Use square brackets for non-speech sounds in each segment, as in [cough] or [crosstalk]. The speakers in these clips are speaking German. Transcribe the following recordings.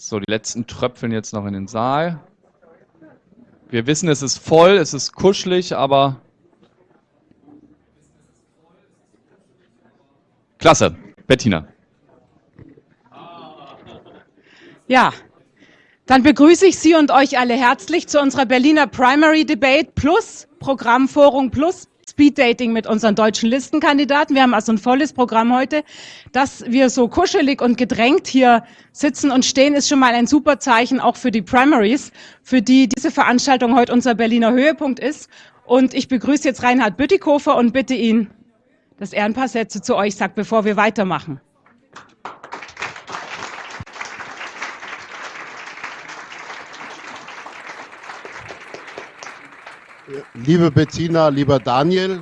So, die letzten tröpfeln jetzt noch in den Saal. Wir wissen, es ist voll, es ist kuschelig, aber klasse. Bettina. Ja, dann begrüße ich Sie und euch alle herzlich zu unserer Berliner Primary Debate Plus, Programmforum Plus, Speed Dating mit unseren deutschen Listenkandidaten. Wir haben also ein volles Programm heute. Dass wir so kuschelig und gedrängt hier sitzen und stehen, ist schon mal ein super Zeichen auch für die Primaries, für die diese Veranstaltung heute unser Berliner Höhepunkt ist. Und ich begrüße jetzt Reinhard Bütikofer und bitte ihn, dass er ein paar Sätze zu euch sagt, bevor wir weitermachen. Liebe Bettina, lieber Daniel,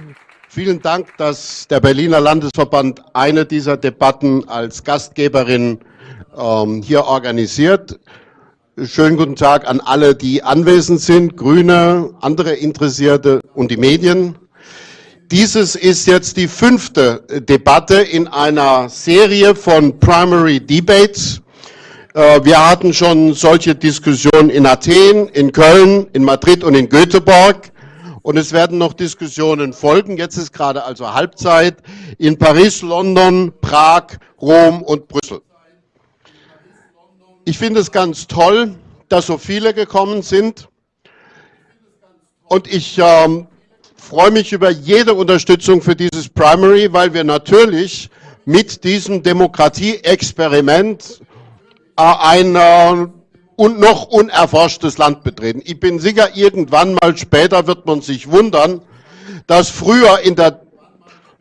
vielen Dank, dass der Berliner Landesverband eine dieser Debatten als Gastgeberin ähm, hier organisiert. Schönen guten Tag an alle, die anwesend sind, Grüne, andere Interessierte und die Medien. Dieses ist jetzt die fünfte Debatte in einer Serie von Primary Debates. Äh, wir hatten schon solche Diskussionen in Athen, in Köln, in Madrid und in Göteborg. Und es werden noch Diskussionen folgen. Jetzt ist gerade also Halbzeit in Paris, London, Prag, Rom und Brüssel. Ich finde es ganz toll, dass so viele gekommen sind. Und ich ähm, freue mich über jede Unterstützung für dieses Primary, weil wir natürlich mit diesem Demokratie-Experiment äh, ein äh, und noch unerforschtes Land betreten. Ich bin sicher, irgendwann mal später wird man sich wundern, dass früher in der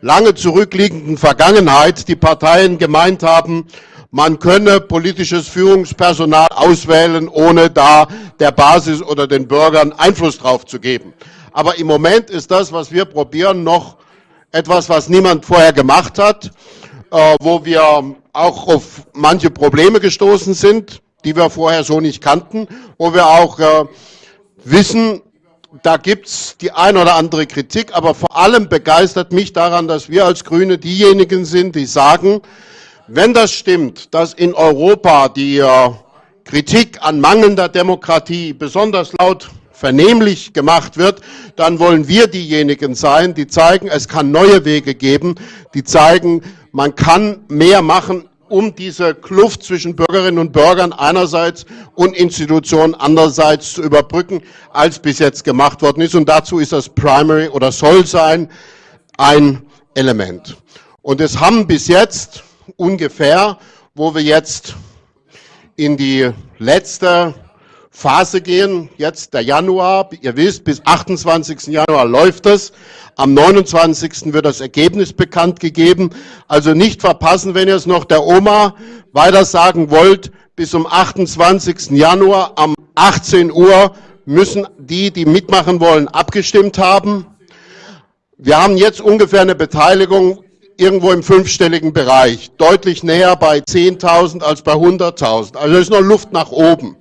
lange zurückliegenden Vergangenheit die Parteien gemeint haben, man könne politisches Führungspersonal auswählen, ohne da der Basis oder den Bürgern Einfluss drauf zu geben. Aber im Moment ist das, was wir probieren, noch etwas, was niemand vorher gemacht hat, äh, wo wir auch auf manche Probleme gestoßen sind die wir vorher so nicht kannten, wo wir auch äh, wissen, da gibt's die ein oder andere Kritik, aber vor allem begeistert mich daran, dass wir als Grüne diejenigen sind, die sagen, wenn das stimmt, dass in Europa die äh, Kritik an mangelnder Demokratie besonders laut vernehmlich gemacht wird, dann wollen wir diejenigen sein, die zeigen, es kann neue Wege geben, die zeigen, man kann mehr machen um diese Kluft zwischen Bürgerinnen und Bürgern einerseits und Institutionen andererseits zu überbrücken, als bis jetzt gemacht worden ist. Und dazu ist das Primary oder soll sein ein Element. Und es haben bis jetzt ungefähr, wo wir jetzt in die letzte Phase gehen, jetzt der Januar, ihr wisst, bis 28. Januar läuft es, am 29. wird das Ergebnis bekannt gegeben. Also nicht verpassen, wenn ihr es noch der Oma weiter sagen wollt. Bis zum 28. Januar am 18 Uhr müssen die, die mitmachen wollen, abgestimmt haben. Wir haben jetzt ungefähr eine Beteiligung irgendwo im fünfstelligen Bereich, deutlich näher bei 10.000 als bei 100.000. Also ist noch Luft nach oben.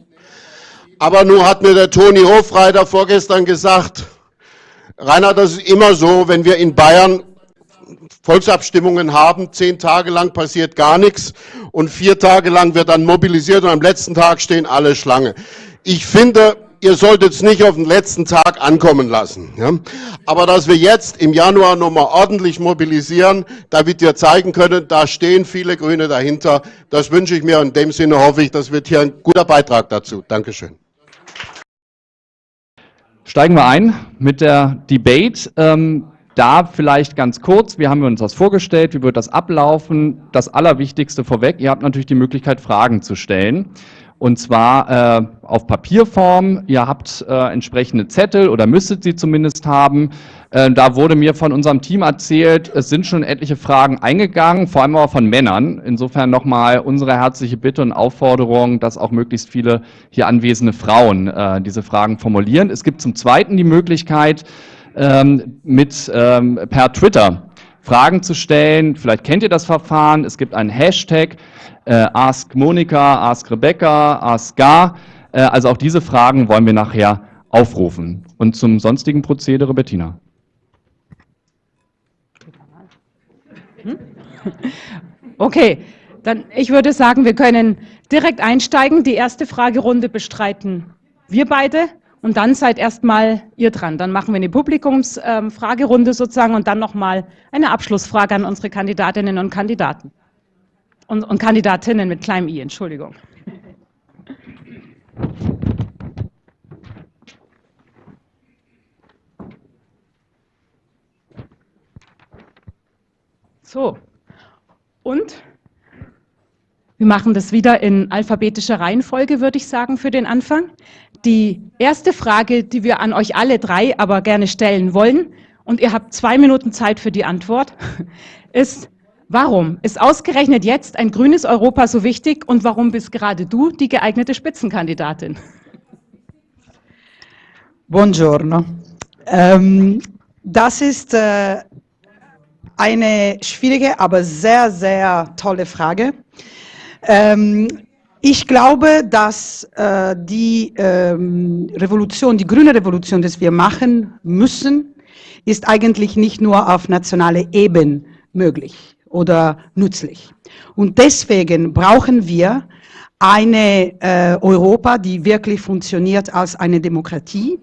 Aber nun hat mir der Toni Hofreiter vorgestern gesagt, Rainer, das ist immer so, wenn wir in Bayern Volksabstimmungen haben, zehn Tage lang passiert gar nichts und vier Tage lang wird dann mobilisiert und am letzten Tag stehen alle Schlange. Ich finde, ihr solltet es nicht auf den letzten Tag ankommen lassen. Ja? Aber dass wir jetzt im Januar nochmal ordentlich mobilisieren, damit wir zeigen können, da stehen viele Grüne dahinter, das wünsche ich mir und in dem Sinne hoffe ich, das wird hier ein guter Beitrag dazu. Dankeschön. Steigen wir ein mit der Debate. Ähm, da vielleicht ganz kurz, wie haben wir uns das vorgestellt, wie wird das ablaufen? Das Allerwichtigste vorweg, ihr habt natürlich die Möglichkeit, Fragen zu stellen. Und zwar äh, auf Papierform. Ihr habt äh, entsprechende Zettel oder müsstet sie zumindest haben. Äh, da wurde mir von unserem Team erzählt, es sind schon etliche Fragen eingegangen, vor allem aber von Männern. Insofern nochmal unsere herzliche Bitte und Aufforderung, dass auch möglichst viele hier anwesende Frauen äh, diese Fragen formulieren. Es gibt zum Zweiten die Möglichkeit, ähm, mit ähm, per Twitter Fragen zu stellen. Vielleicht kennt ihr das Verfahren. Es gibt einen Hashtag äh, Ask Monika, Ask Rebecca, Ask Gar. Äh, also auch diese Fragen wollen wir nachher aufrufen. Und zum sonstigen Prozedere, Bettina. Hm? Okay, Dann, ich würde sagen, wir können direkt einsteigen. Die erste Fragerunde bestreiten wir beide und dann seid erstmal ihr dran. Dann machen wir eine Publikumsfragerunde ähm, sozusagen und dann nochmal eine Abschlussfrage an unsere Kandidatinnen und Kandidaten. Und, und Kandidatinnen mit kleinem i, Entschuldigung. So, und wir machen das wieder in alphabetischer Reihenfolge, würde ich sagen, für den Anfang. Die erste Frage, die wir an euch alle drei aber gerne stellen wollen, und ihr habt zwei Minuten Zeit für die Antwort, [laughs] ist, warum ist ausgerechnet jetzt ein grünes Europa so wichtig und warum bist gerade du die geeignete Spitzenkandidatin? Buongiorno. Ähm, das ist äh, eine schwierige, aber sehr, sehr tolle Frage. Ähm, ich glaube, dass äh, die ähm, Revolution, die grüne Revolution, die wir machen müssen, ist eigentlich nicht nur auf nationaler Ebene möglich oder nützlich. Und deswegen brauchen wir eine äh, Europa, die wirklich funktioniert als eine Demokratie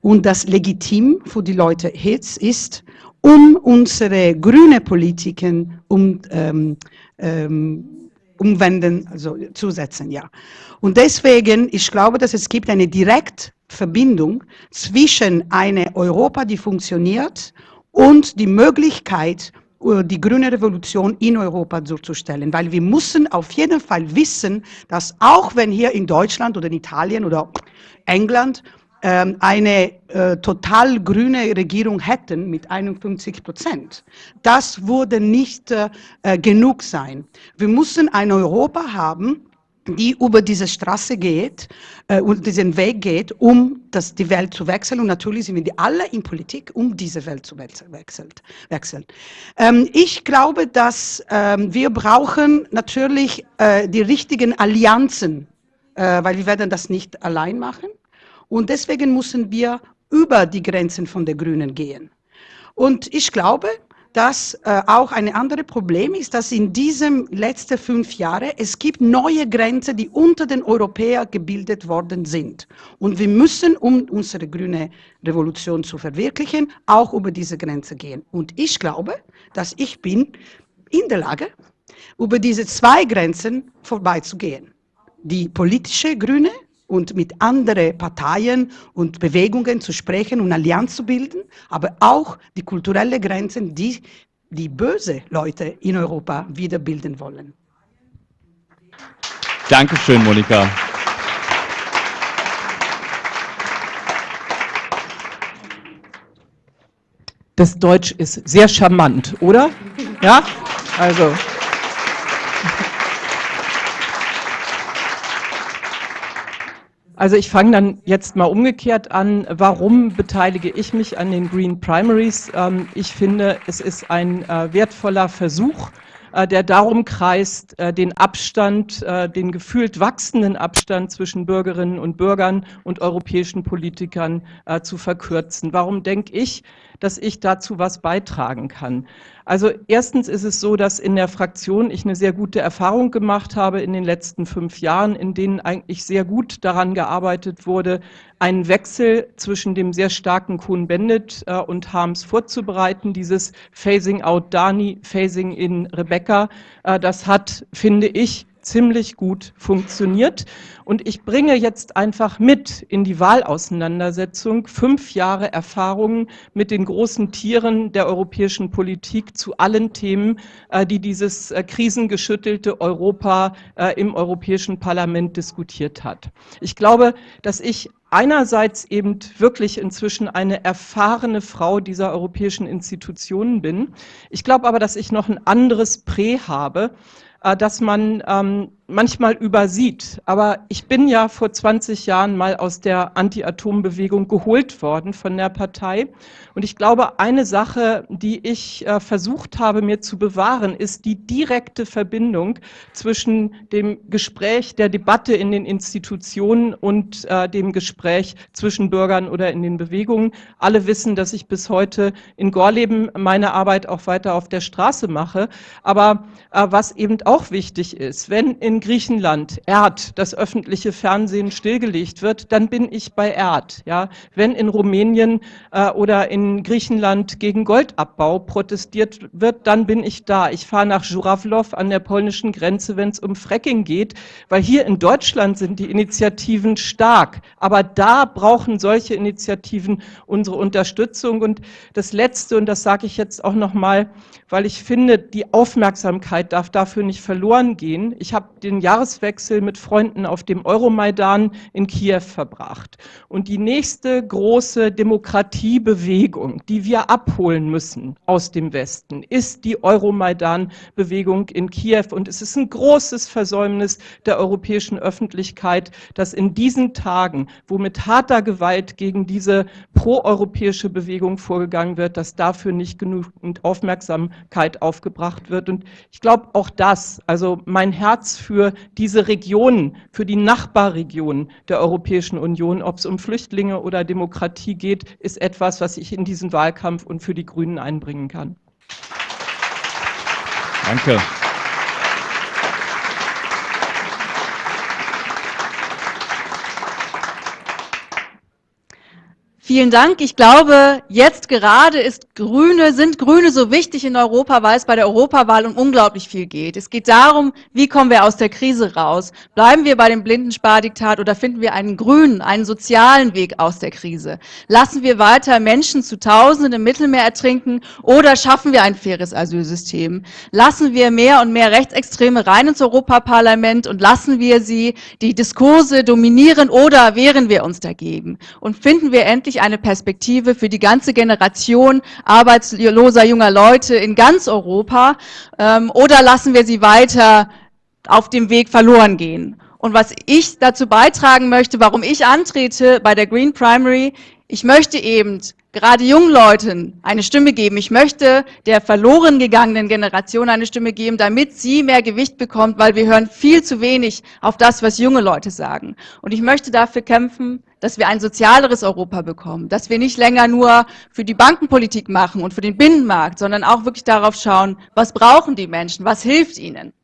und das legitim für die Leute ist, um unsere grüne Politiken um, ähm, ähm, umwenden, also zusetzen, ja. Und deswegen, ich glaube, dass es gibt eine Direktverbindung zwischen einer Europa, die funktioniert, und die Möglichkeit, äh, die grüne Revolution in Europa durchzustellen. Weil wir müssen auf jeden Fall wissen, dass auch wenn hier in Deutschland oder in Italien oder England eine äh, total grüne Regierung hätten mit 51 Prozent. Das würde nicht äh, äh, genug sein. Wir müssen ein Europa haben, die über diese Straße geht äh, und diesen Weg geht, um das, die Welt zu wechseln. Und natürlich sind wir alle in Politik, um diese Welt zu wechseln. Ähm, ich glaube, dass ähm, wir brauchen natürlich äh, die richtigen Allianzen, äh, weil wir werden das nicht allein machen. Und deswegen müssen wir über die Grenzen von der Grünen gehen. Und ich glaube, dass äh, auch ein anderes Problem ist, dass in diesen letzten fünf Jahren es gibt neue Grenzen, die unter den Europäern gebildet worden sind. Und wir müssen, um unsere grüne Revolution zu verwirklichen, auch über diese Grenze gehen. Und ich glaube, dass ich bin in der Lage, über diese zwei Grenzen vorbeizugehen. Die politische Grüne und mit anderen Parteien und Bewegungen zu sprechen und Allianz zu bilden, aber auch die kulturellen Grenzen, die die böse Leute in Europa wieder bilden wollen. Dankeschön, Monika. Das Deutsch ist sehr charmant, oder? Ja, also. Also ich fange dann jetzt mal umgekehrt an. Warum beteilige ich mich an den Green Primaries? Ähm, ich finde, es ist ein äh, wertvoller Versuch, äh, der darum kreist, äh, den Abstand, den gefühlt wachsenden Abstand zwischen Bürgerinnen und Bürgern und europäischen Politikern zu verkürzen. Warum denke ich, dass ich dazu was beitragen kann? Also erstens ist es so, dass in der Fraktion ich eine sehr gute Erfahrung gemacht habe in den letzten fünf Jahren, in denen eigentlich sehr gut daran gearbeitet wurde, einen Wechsel zwischen dem sehr starken Kuhn-Bendit äh, und Harms vorzubereiten, dieses Phasing out Dani, Phasing in Rebecca. Äh, das hat, finde ich, ziemlich gut funktioniert. Und ich bringe jetzt einfach mit in die Wahlauseinandersetzung fünf Jahre Erfahrungen mit den großen Tieren der europäischen Politik zu allen Themen, äh, die dieses äh, krisengeschüttelte Europa äh, im Europäischen Parlament diskutiert hat. Ich glaube, dass ich einerseits eben wirklich inzwischen eine erfahrene Frau dieser europäischen Institutionen bin. Ich glaube aber, dass ich noch ein anderes Prä habe, dass man ähm, manchmal übersieht. Aber ich bin ja vor 20 Jahren mal aus der Anti-Atom-Bewegung geholt worden von der Partei. Und ich glaube, eine Sache, die ich äh, versucht habe, mir zu bewahren, ist die direkte Verbindung zwischen dem Gespräch, der Debatte in den Institutionen und äh, dem Gespräch zwischen Bürgern oder in den Bewegungen. Alle wissen, dass ich bis heute in Gorleben meine Arbeit auch weiter auf der Straße mache. Aber äh, was eben auch wichtig ist, wenn in Griechenland Erd, das öffentliche Fernsehen stillgelegt wird, dann bin ich bei Erd. Ja? Wenn in Rumänien äh, oder in Griechenland gegen Goldabbau protestiert wird, dann bin ich da. Ich fahre nach Żurawlow an der polnischen Grenze, wenn es um Fracking geht, weil hier in Deutschland sind die Initiativen stark. Aber da brauchen solche Initiativen unsere Unterstützung. Und das Letzte, und das sage ich jetzt auch nochmal, weil ich finde, die Aufmerksamkeit darf dafür nicht verloren gehen. Ich habe den Jahreswechsel mit Freunden auf dem Euromaidan in Kiew verbracht. Und die nächste große Demokratiebewegung, die wir abholen müssen aus dem Westen, ist die Euromaidan-Bewegung in Kiew. Und es ist ein großes Versäumnis der europäischen Öffentlichkeit, dass in diesen Tagen, wo mit harter Gewalt gegen diese proeuropäische Bewegung vorgegangen wird, dass dafür nicht genügend Aufmerksamkeit aufgebracht wird. Und ich glaube, auch das, also mein Herz für diese Regionen, für die Nachbarregionen der Europäischen Union, ob es um Flüchtlinge oder Demokratie geht, ist etwas, was ich in diesen Wahlkampf und für die Grünen einbringen kann. Danke. Vielen Dank. Ich glaube, jetzt gerade ist Grüne, sind Grüne so wichtig in Europa, weil es bei der Europawahl um unglaublich viel geht. Es geht darum, wie kommen wir aus der Krise raus? Bleiben wir bei dem blinden Spardiktat oder finden wir einen grünen, einen sozialen Weg aus der Krise? Lassen wir weiter Menschen zu Tausenden im Mittelmeer ertrinken oder schaffen wir ein faires Asylsystem? Lassen wir mehr und mehr Rechtsextreme rein ins Europaparlament und lassen wir sie die Diskurse dominieren oder wehren wir uns dagegen? Und finden wir endlich eine Perspektive für die ganze Generation arbeitsloser junger Leute in ganz Europa ähm, oder lassen wir sie weiter auf dem Weg verloren gehen? Und was ich dazu beitragen möchte, warum ich antrete bei der Green Primary, ich möchte eben gerade jungen Leuten eine Stimme geben. Ich möchte der verloren gegangenen Generation eine Stimme geben, damit sie mehr Gewicht bekommt, weil wir hören viel zu wenig auf das, was junge Leute sagen. Und ich möchte dafür kämpfen, dass wir ein sozialeres Europa bekommen, dass wir nicht länger nur für die Bankenpolitik machen und für den Binnenmarkt, sondern auch wirklich darauf schauen, was brauchen die Menschen, was hilft ihnen.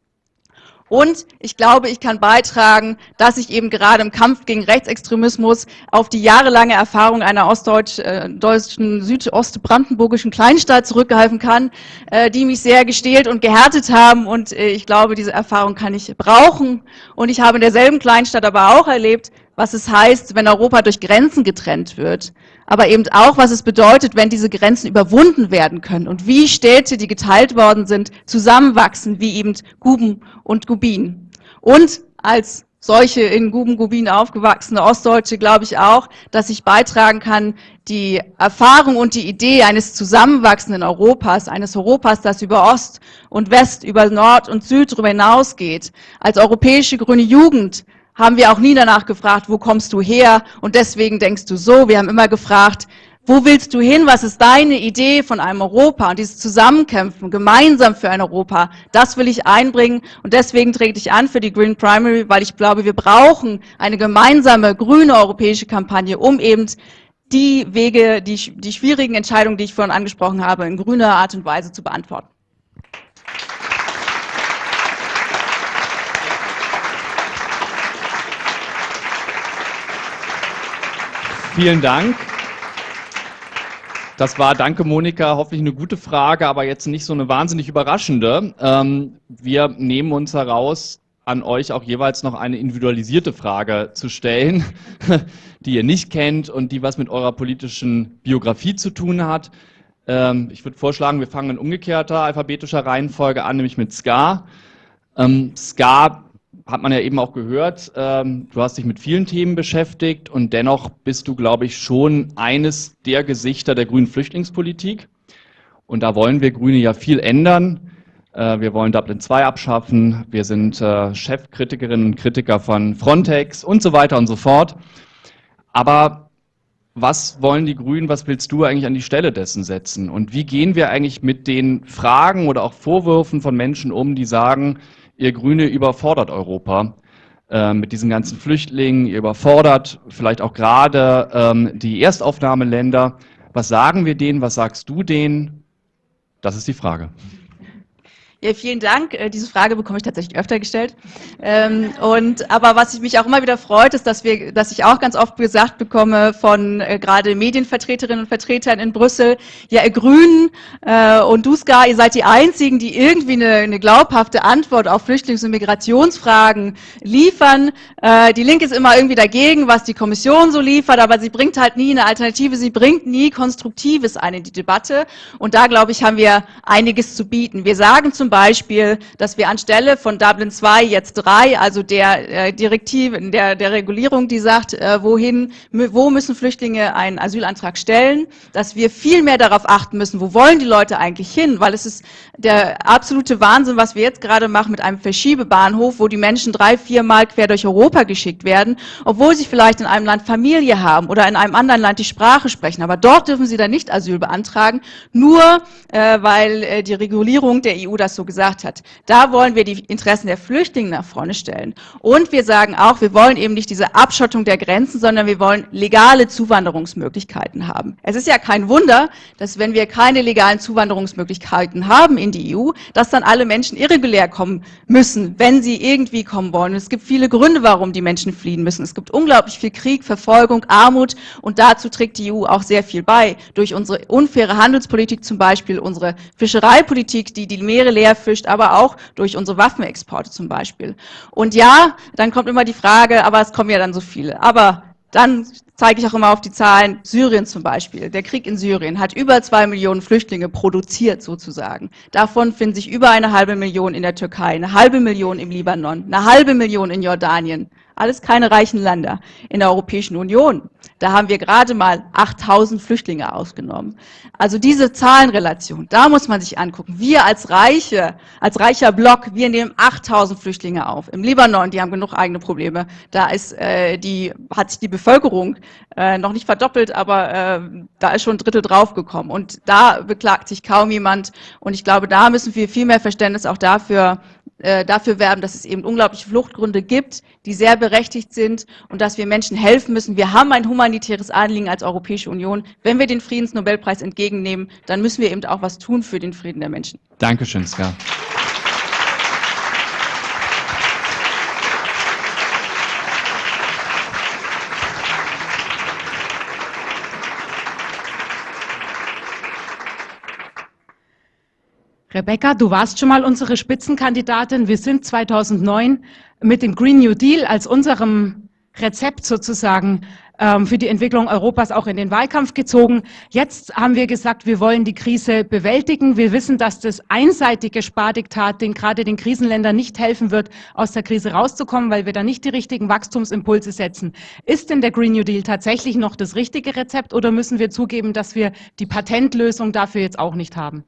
Und ich glaube, ich kann beitragen, dass ich eben gerade im Kampf gegen Rechtsextremismus auf die jahrelange Erfahrung einer ostdeutschen, südostbrandenburgischen Kleinstadt zurückgreifen kann, äh, die mich sehr gestählt und gehärtet haben. Und äh, ich glaube, diese Erfahrung kann ich brauchen. Und ich habe in derselben Kleinstadt aber auch erlebt, was es heißt, wenn Europa durch Grenzen getrennt wird, aber eben auch, was es bedeutet, wenn diese Grenzen überwunden werden können und wie Städte, die geteilt worden sind, zusammenwachsen, wie eben Guben und Gubin. Und als solche in Guben, Gubin aufgewachsene Ostdeutsche glaube ich auch, dass ich beitragen kann, die Erfahrung und die Idee eines zusammenwachsenden Europas, eines Europas, das über Ost und West, über Nord und Süd darüber hinausgeht, als europäische grüne Jugend haben wir auch nie danach gefragt, wo kommst du her und deswegen denkst du so. Wir haben immer gefragt, wo willst du hin? Was ist deine Idee von einem Europa? Und dieses Zusammenkämpfen, gemeinsam für ein Europa, das will ich einbringen. Und deswegen trete ich an für die Green Primary, weil ich glaube, wir brauchen eine gemeinsame grüne europäische Kampagne, um eben die Wege, die, die schwierigen Entscheidungen, die ich vorhin angesprochen habe, in grüner Art und Weise zu beantworten. Vielen Dank. Das war, danke Monika, hoffentlich eine gute Frage, aber jetzt nicht so eine wahnsinnig überraschende. Ähm, wir nehmen uns heraus, an euch auch jeweils noch eine individualisierte Frage zu stellen, [laughs] die ihr nicht kennt und die was mit eurer politischen Biografie zu tun hat. Ähm, ich würde vorschlagen, wir fangen in umgekehrter alphabetischer Reihenfolge an, nämlich mit Ska. Ähm, Ska hat man ja eben auch gehört, ähm, du hast dich mit vielen Themen beschäftigt und dennoch bist du, glaube ich, schon eines der Gesichter der grünen Flüchtlingspolitik. Und da wollen wir Grüne ja viel ändern. Äh, wir wollen Dublin 2 abschaffen. Wir sind äh, Chefkritikerinnen und Kritiker von Frontex und so weiter und so fort. Aber was wollen die Grünen, was willst du eigentlich an die Stelle dessen setzen? Und wie gehen wir eigentlich mit den Fragen oder auch Vorwürfen von Menschen um, die sagen, ihr Grüne überfordert Europa äh, mit diesen ganzen Flüchtlingen, ihr überfordert vielleicht auch gerade ähm, die Erstaufnahmeländer. Was sagen wir denen, was sagst du denen? Das ist die Frage. Ja, vielen Dank. Äh, diese Frage bekomme ich tatsächlich öfter gestellt. Ähm, und aber was ich mich auch immer wieder freut, ist, dass wir, dass ich auch ganz oft gesagt bekomme von äh, gerade Medienvertreterinnen und Vertretern in Brüssel, ja, ihr Grünen äh, und Duska, ihr seid die einzigen, die irgendwie eine, eine glaubhafte Antwort auf Flüchtlings- und Migrationsfragen liefern. Äh, die Linke ist immer irgendwie dagegen, was die Kommission so liefert, aber sie bringt halt nie eine Alternative, sie bringt nie Konstruktives ein in die Debatte. Und da glaube ich, haben wir einiges zu bieten. Wir sagen zum Beispiel, dass wir anstelle von Dublin 2 jetzt 3, also der äh, Direktive, der, der Regulierung, die sagt, äh, wohin, wo müssen Flüchtlinge einen Asylantrag stellen, dass wir viel mehr darauf achten müssen, wo wollen die Leute eigentlich hin, weil es ist der absolute Wahnsinn, was wir jetzt gerade machen mit einem Verschiebebahnhof, wo die Menschen drei, vier Mal quer durch Europa geschickt werden, obwohl sie vielleicht in einem Land Familie haben oder in einem anderen Land die Sprache sprechen. Aber dort dürfen sie dann nicht Asyl beantragen, nur äh, weil äh, die Regulierung der EU das so so gesagt hat. Da wollen wir die Interessen der Flüchtlinge nach vorne stellen. Und wir sagen auch, wir wollen eben nicht diese Abschottung der Grenzen, sondern wir wollen legale Zuwanderungsmöglichkeiten haben. Es ist ja kein Wunder, dass wenn wir keine legalen Zuwanderungsmöglichkeiten haben in die EU, dass dann alle Menschen irregulär kommen müssen, wenn sie irgendwie kommen wollen. Und es gibt viele Gründe, warum die Menschen fliehen müssen. Es gibt unglaublich viel Krieg, Verfolgung, Armut und dazu trägt die EU auch sehr viel bei. Durch unsere unfaire Handelspolitik zum Beispiel, unsere Fischereipolitik, die die Meere leer fischt, aber auch durch unsere Waffenexporte zum Beispiel. Und ja, dann kommt immer die Frage, aber es kommen ja dann so viele. Aber dann zeige ich auch immer auf die Zahlen. Syrien zum Beispiel. Der Krieg in Syrien hat über zwei Millionen Flüchtlinge produziert sozusagen. Davon finden sich über eine halbe Million in der Türkei, eine halbe Million im Libanon, eine halbe Million in Jordanien. Alles keine reichen Länder. In der Europäischen Union, da haben wir gerade mal 8000 Flüchtlinge ausgenommen. Also diese Zahlenrelation, da muss man sich angucken. Wir als Reiche, als reicher Block, wir nehmen 8000 Flüchtlinge auf. Im Libanon, die haben genug eigene Probleme. Da ist äh, die, hat sich die Bevölkerung äh, noch nicht verdoppelt, aber äh, da ist schon ein Drittel draufgekommen. Und da beklagt sich kaum jemand. Und ich glaube, da müssen wir viel mehr Verständnis auch dafür äh, dafür werben, dass es eben unglaubliche Fluchtgründe gibt, die sehr berechtigt sind und dass wir Menschen helfen müssen. Wir haben ein humanitäres Anliegen als Europäische Union. Wenn wir den Friedensnobelpreis entgegennehmen, dann müssen wir eben auch was tun für den Frieden der Menschen. Dankeschön, Ska. Rebecca, du warst schon mal unsere Spitzenkandidatin. Wir sind 2009 mit dem Green New Deal als unserem Rezept sozusagen ähm, für die Entwicklung Europas auch in den Wahlkampf gezogen. Jetzt haben wir gesagt, wir wollen die Krise bewältigen. Wir wissen, dass das einseitige Spardiktat den gerade den Krisenländern nicht helfen wird, aus der Krise rauszukommen, weil wir da nicht die richtigen Wachstumsimpulse setzen. Ist denn der Green New Deal tatsächlich noch das richtige Rezept oder müssen wir zugeben, dass wir die Patentlösung dafür jetzt auch nicht haben?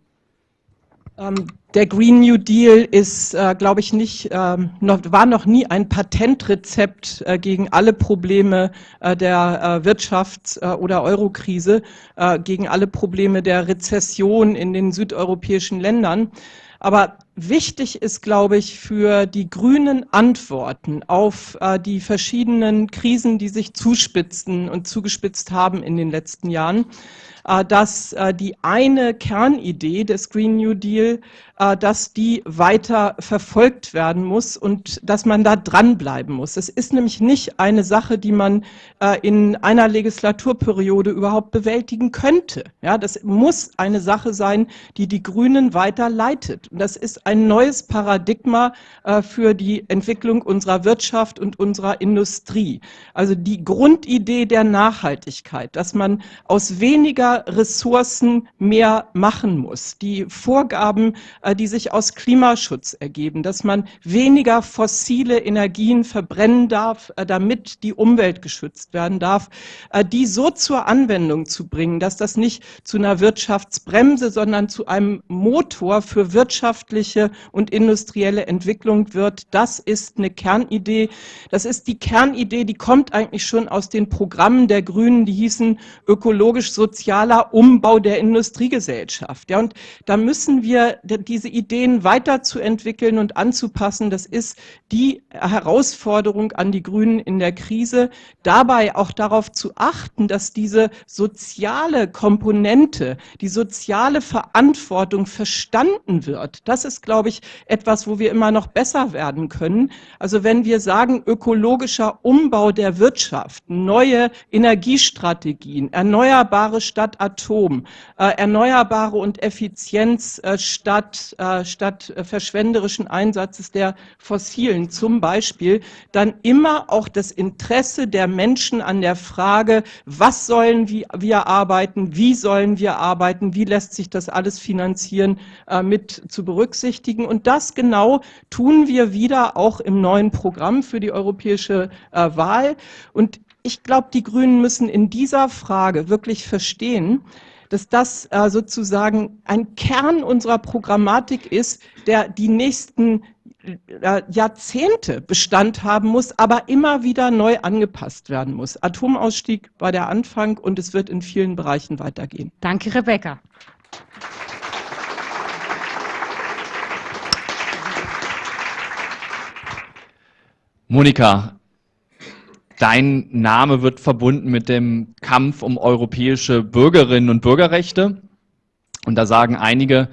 Ähm, der Green New Deal ist, äh, glaube ich, nicht, ähm, noch, war noch nie ein Patentrezept äh, gegen alle Probleme äh, der äh, Wirtschafts- äh, oder Eurokrise, äh, gegen alle Probleme der Rezession in den südeuropäischen Ländern. Aber wichtig ist, glaube ich, für die grünen Antworten auf äh, die verschiedenen Krisen, die sich zuspitzen und zugespitzt haben in den letzten Jahren, äh, dass äh, die eine Kernidee des Green New Deal, äh, dass die weiter verfolgt werden muss und dass man da dranbleiben muss. Es ist nämlich nicht eine Sache, die man in einer Legislaturperiode überhaupt bewältigen könnte. Ja, das muss eine Sache sein, die die Grünen weiter leitet. Und das ist ein neues Paradigma für die Entwicklung unserer Wirtschaft und unserer Industrie. Also die Grundidee der Nachhaltigkeit, dass man aus weniger Ressourcen mehr machen muss. Die Vorgaben, äh, die sich aus Klimaschutz ergeben, dass man weniger fossile Energien verbrennen darf, äh, damit die Umwelt geschützt werden darf, äh, die so zur Anwendung zu bringen, dass das nicht zu einer Wirtschaftsbremse, sondern zu einem Motor für wirtschaftliche wirtschaftliche und industrielle Entwicklung wird. Das ist eine Kernidee. Das ist die Kernidee, die kommt eigentlich schon aus den Programmen der Grünen, die hießen ökologisch-sozialer Umbau der Industriegesellschaft. Ja, und da müssen wir diese Ideen weiterzuentwickeln und anzupassen. Das ist die Herausforderung an die Grünen in der Krise, dabei auch darauf zu achten, dass diese soziale Komponente, die soziale Verantwortung verstanden wird. Das ist, glaube ich, etwas, wo wir immer noch besser werden können. Also wenn wir sagen, ökologischer Umbau der Wirtschaft, neue Energiestrategien, erneuerbare statt Atom, äh, erneuerbare und Effizienz äh, statt, äh, statt äh, verschwenderischen Einsatzes der fossilen zum Beispiel, dann immer auch das Interesse der Menschen an der Frage, was sollen wir arbeiten, wie sollen wir arbeiten, wie lässt sich das alles finanzieren, äh, mit zu berücksichtigen. Und das genau tun wir wieder auch im neuen Programm für die europäische äh, Wahl. Und ich glaube, die Grünen müssen in dieser Frage wirklich verstehen, dass das äh, sozusagen ein Kern unserer Programmatik ist, der die nächsten äh, Jahrzehnte Bestand haben muss, aber immer wieder neu angepasst werden muss. Atomausstieg war der Anfang und es wird in vielen Bereichen weitergehen. Danke, Rebecca. Monika, dein Name wird verbunden mit dem Kampf um europäische Bürgerinnen und Bürgerrechte. Und da sagen einige,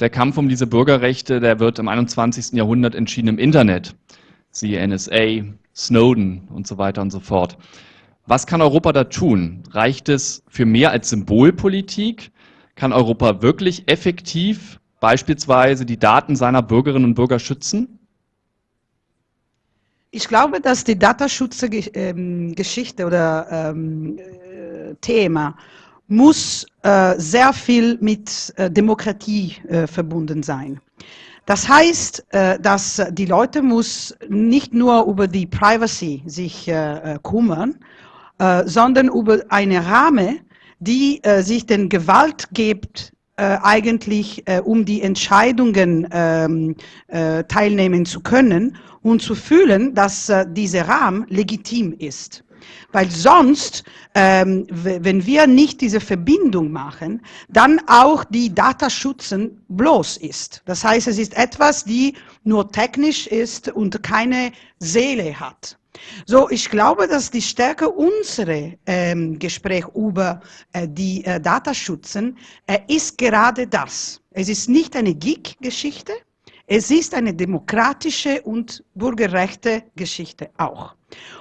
der Kampf um diese Bürgerrechte, der wird im 21. Jahrhundert entschieden im Internet. Siehe NSA, Snowden und so weiter und so fort. Was kann Europa da tun? Reicht es für mehr als Symbolpolitik? Kann Europa wirklich effektiv beispielsweise die Daten seiner Bürgerinnen und Bürger schützen? Ich glaube, dass die Datenschutzgeschichte ähm, oder ähm, äh, Thema muss äh, sehr viel mit äh, Demokratie äh, verbunden sein. Das heißt, äh, dass die Leute muss nicht nur über die Privacy sich äh, kümmern, sondern über eine Rahmen, die sich den Gewalt gibt, eigentlich um die Entscheidungen ähm, teilnehmen zu können und zu fühlen, dass dieser Rahmen legitim ist. Weil sonst, ähm, wenn wir nicht diese Verbindung machen, dann auch die Datenschützen bloß ist. Das heißt, es ist etwas, die nur technisch ist und keine Seele hat. So, ich glaube, dass die Stärke unserer ähm, Gespräch über äh, die äh, Datenschützen äh, ist gerade das. Es ist nicht eine Geek-Geschichte, es ist eine demokratische und bürgerrechte Geschichte auch.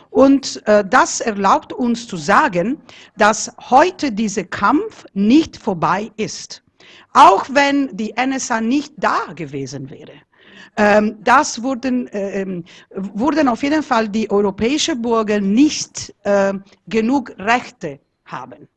Und äh, das erlaubt uns zu sagen, dass heute dieser Kampf nicht vorbei ist. Auch wenn die NSA nicht da gewesen wäre. Ähm, das wurden, äh, ähm, wurden auf jeden Fall die europäischen Bürger nicht äh, genug Rechte haben.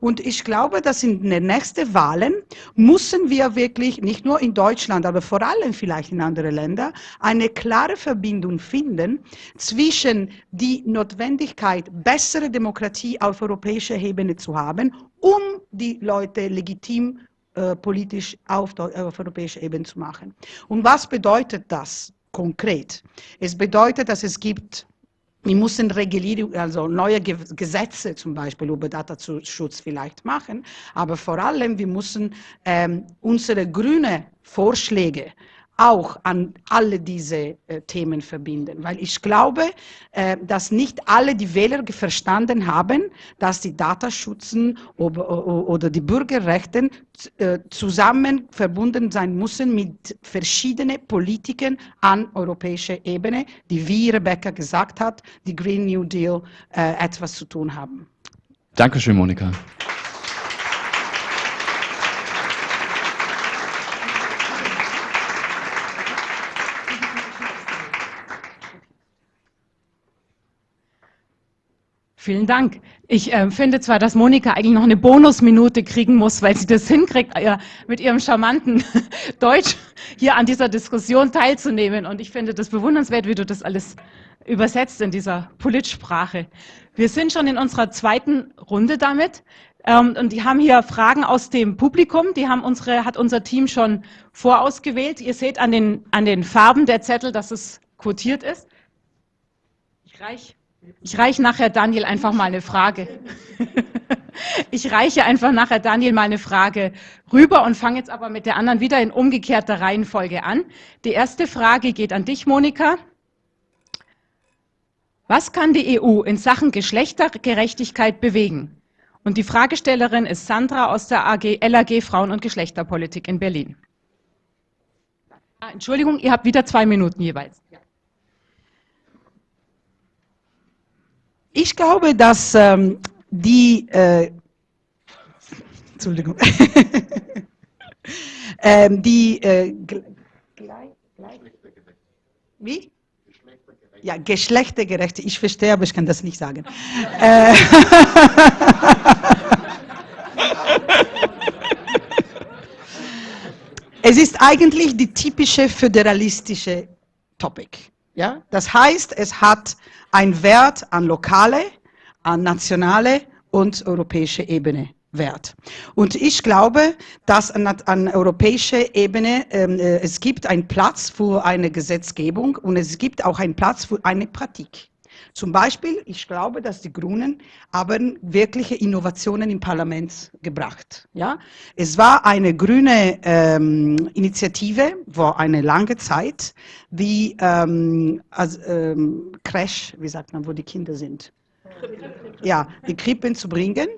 Und ich glaube, dass in den nächsten Wahlen müssen wir wirklich, nicht nur in Deutschland, aber vor allem vielleicht in anderen Ländern, eine klare Verbindung finden zwischen die Notwendigkeit, bessere Demokratie auf europäischer Ebene zu haben, um die Leute legitim äh, politisch auf, auf europäischer Ebene zu machen. Und was bedeutet das konkret? Es bedeutet, dass es gibt wir müssen Regulierung, also neue Gesetze zum Beispiel über Datenschutz vielleicht machen, aber vor allem wir müssen ähm, unsere grünen Vorschläge auch an alle diese äh, Themen verbinden. Weil ich glaube, äh, dass nicht alle die Wähler verstanden haben, dass die Datenschützen oder, oder die Bürgerrechte äh, zusammen verbunden sein müssen mit verschiedenen Politiken an europäischer Ebene, die, wie Rebecca gesagt hat, die Green New Deal äh, etwas zu tun haben. Dankeschön, Monika. Vielen Dank. Ich äh, finde zwar, dass Monika eigentlich noch eine Bonusminute kriegen muss, weil sie das [laughs] hinkriegt, äh, mit ihrem charmanten [laughs] Deutsch hier an dieser Diskussion teilzunehmen. Und ich finde das bewundernswert, wie du das alles übersetzt in dieser Politsprache. Wir sind schon in unserer zweiten Runde damit. Ähm, und die haben hier Fragen aus dem Publikum. Die haben unsere, hat unser Team schon vorausgewählt. Ihr seht an den, an den Farben der Zettel, dass es quotiert ist. Ich reiche ich reich nachher Daniel einfach mal eine Frage. [laughs] ich reiche einfach nachher Daniel mal eine Frage rüber und fange jetzt aber mit der anderen wieder in umgekehrter Reihenfolge an. Die erste Frage geht an dich, Monika. Was kann die EU in Sachen Geschlechtergerechtigkeit bewegen? Und die Fragestellerin ist Sandra aus der AG, LAG Frauen- und Geschlechterpolitik in Berlin. Ah, Entschuldigung, ihr habt wieder zwei Minuten jeweils. Ich glaube, dass ähm, die, äh, Entschuldigung, [laughs] ähm, die, äh, wie? Ja, geschlechtergerechte. Ich verstehe, aber ich kann das nicht sagen. Äh, [laughs] es ist eigentlich die typische föderalistische Topic. Ja? Das heißt, es hat einen Wert an lokale, an nationale und europäische Ebene. Wert. Und ich glaube, dass an, an europäischer Ebene ähm, äh, es gibt einen Platz für eine Gesetzgebung und es gibt auch einen Platz für eine Praxis. Zum Beispiel, ich glaube, dass die Grünen haben wirkliche Innovationen im Parlament gebracht. Ja, es war eine grüne ähm, Initiative vor eine lange Zeit, die ähm, als, ähm, Crash, wie sagt man, wo die Kinder sind. Ja, die Krippen zu bringen.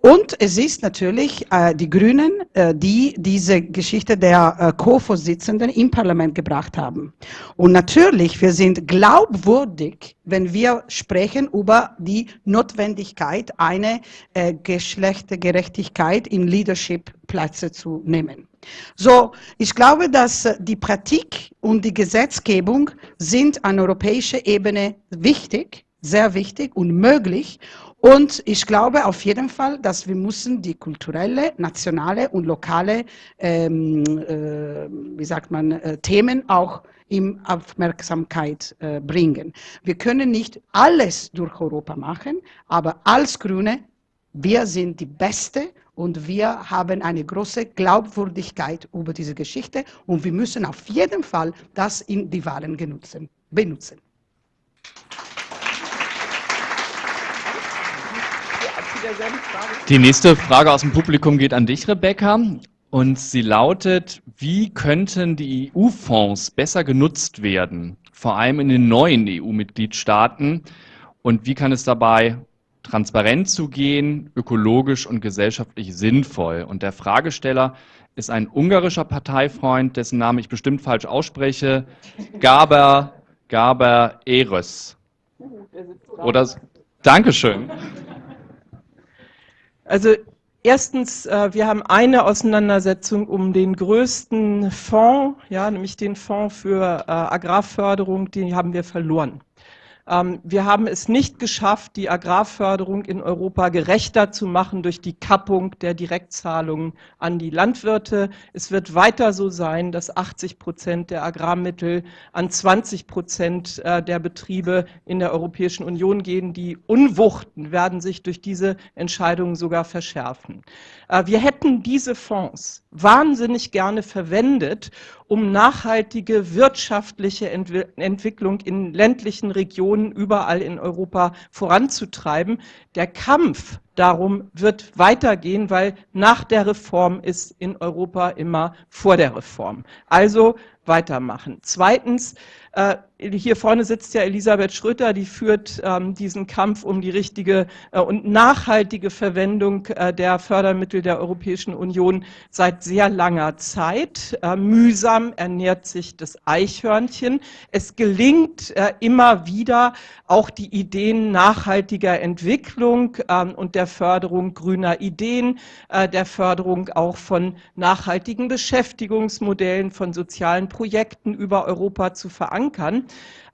Und es ist natürlich äh, die Grünen, äh, die diese Geschichte der äh, Co-Vorsitzenden im Parlament gebracht haben. Und natürlich, wir sind glaubwürdig, wenn wir sprechen über die Notwendigkeit, eine äh, Geschlechtergerechtigkeit in Leadership-Plätze zu nehmen. So, ich glaube, dass äh, die Praxis und die Gesetzgebung sind an europäischer Ebene wichtig, sehr wichtig und möglich. Und ich glaube auf jeden Fall, dass wir müssen die kulturelle, nationale und lokale, ähm, äh, wie sagt man, äh, Themen auch in Aufmerksamkeit äh, bringen. Wir können nicht alles durch Europa machen, aber als Grüne, wir sind die Beste und wir haben eine große Glaubwürdigkeit über diese Geschichte und wir müssen auf jeden Fall das in die Wahlen benutzen. Die nächste Frage aus dem Publikum geht an dich, Rebecca. Und sie lautet, wie könnten die EU-Fonds besser genutzt werden, vor allem in den neuen EU-Mitgliedstaaten? Und wie kann es dabei transparent zugehen, ökologisch und gesellschaftlich sinnvoll? Und der Fragesteller ist ein ungarischer Parteifreund, dessen Namen ich bestimmt falsch ausspreche, Gaber, Gaber Eres. Oder, Dankeschön. Also erstens, äh, wir haben eine Auseinandersetzung um den größten Fonds, ja, nämlich den Fonds für äh, Agrarförderung, den haben wir verloren. Ähm, wir haben es nicht geschafft, die Agrarförderung in Europa gerechter zu machen durch die Kappung der Direktzahlungen an die Landwirte. Es wird weiter so sein, dass 80 Prozent der Agrarmittel an 20 Prozent äh, der Betriebe in der Europäischen Union gehen. Die Unwuchten werden sich durch diese Entscheidungen sogar verschärfen. Äh, wir hätten diese Fonds wahnsinnig gerne verwendet, um nachhaltige wirtschaftliche Entwicklung in ländlichen Regionen überall in Europa voranzutreiben. Der Kampf darum wird weitergehen, weil nach der Reform ist in Europa immer vor der Reform. Also weitermachen. Zweitens, äh, hier vorne sitzt ja Elisabeth Schröter, die führt ähm, diesen Kampf um die richtige äh, und nachhaltige Verwendung äh, der Fördermittel der Europäischen Union seit sehr langer Zeit. Mühsam ernährt sich das Eichhörnchen. Es gelingt immer wieder auch die Ideen nachhaltiger Entwicklung ähm, und der Förderung grüner Ideen, der Förderung auch von nachhaltigen Beschäftigungsmodellen, von sozialen Projekten über Europa zu verankern.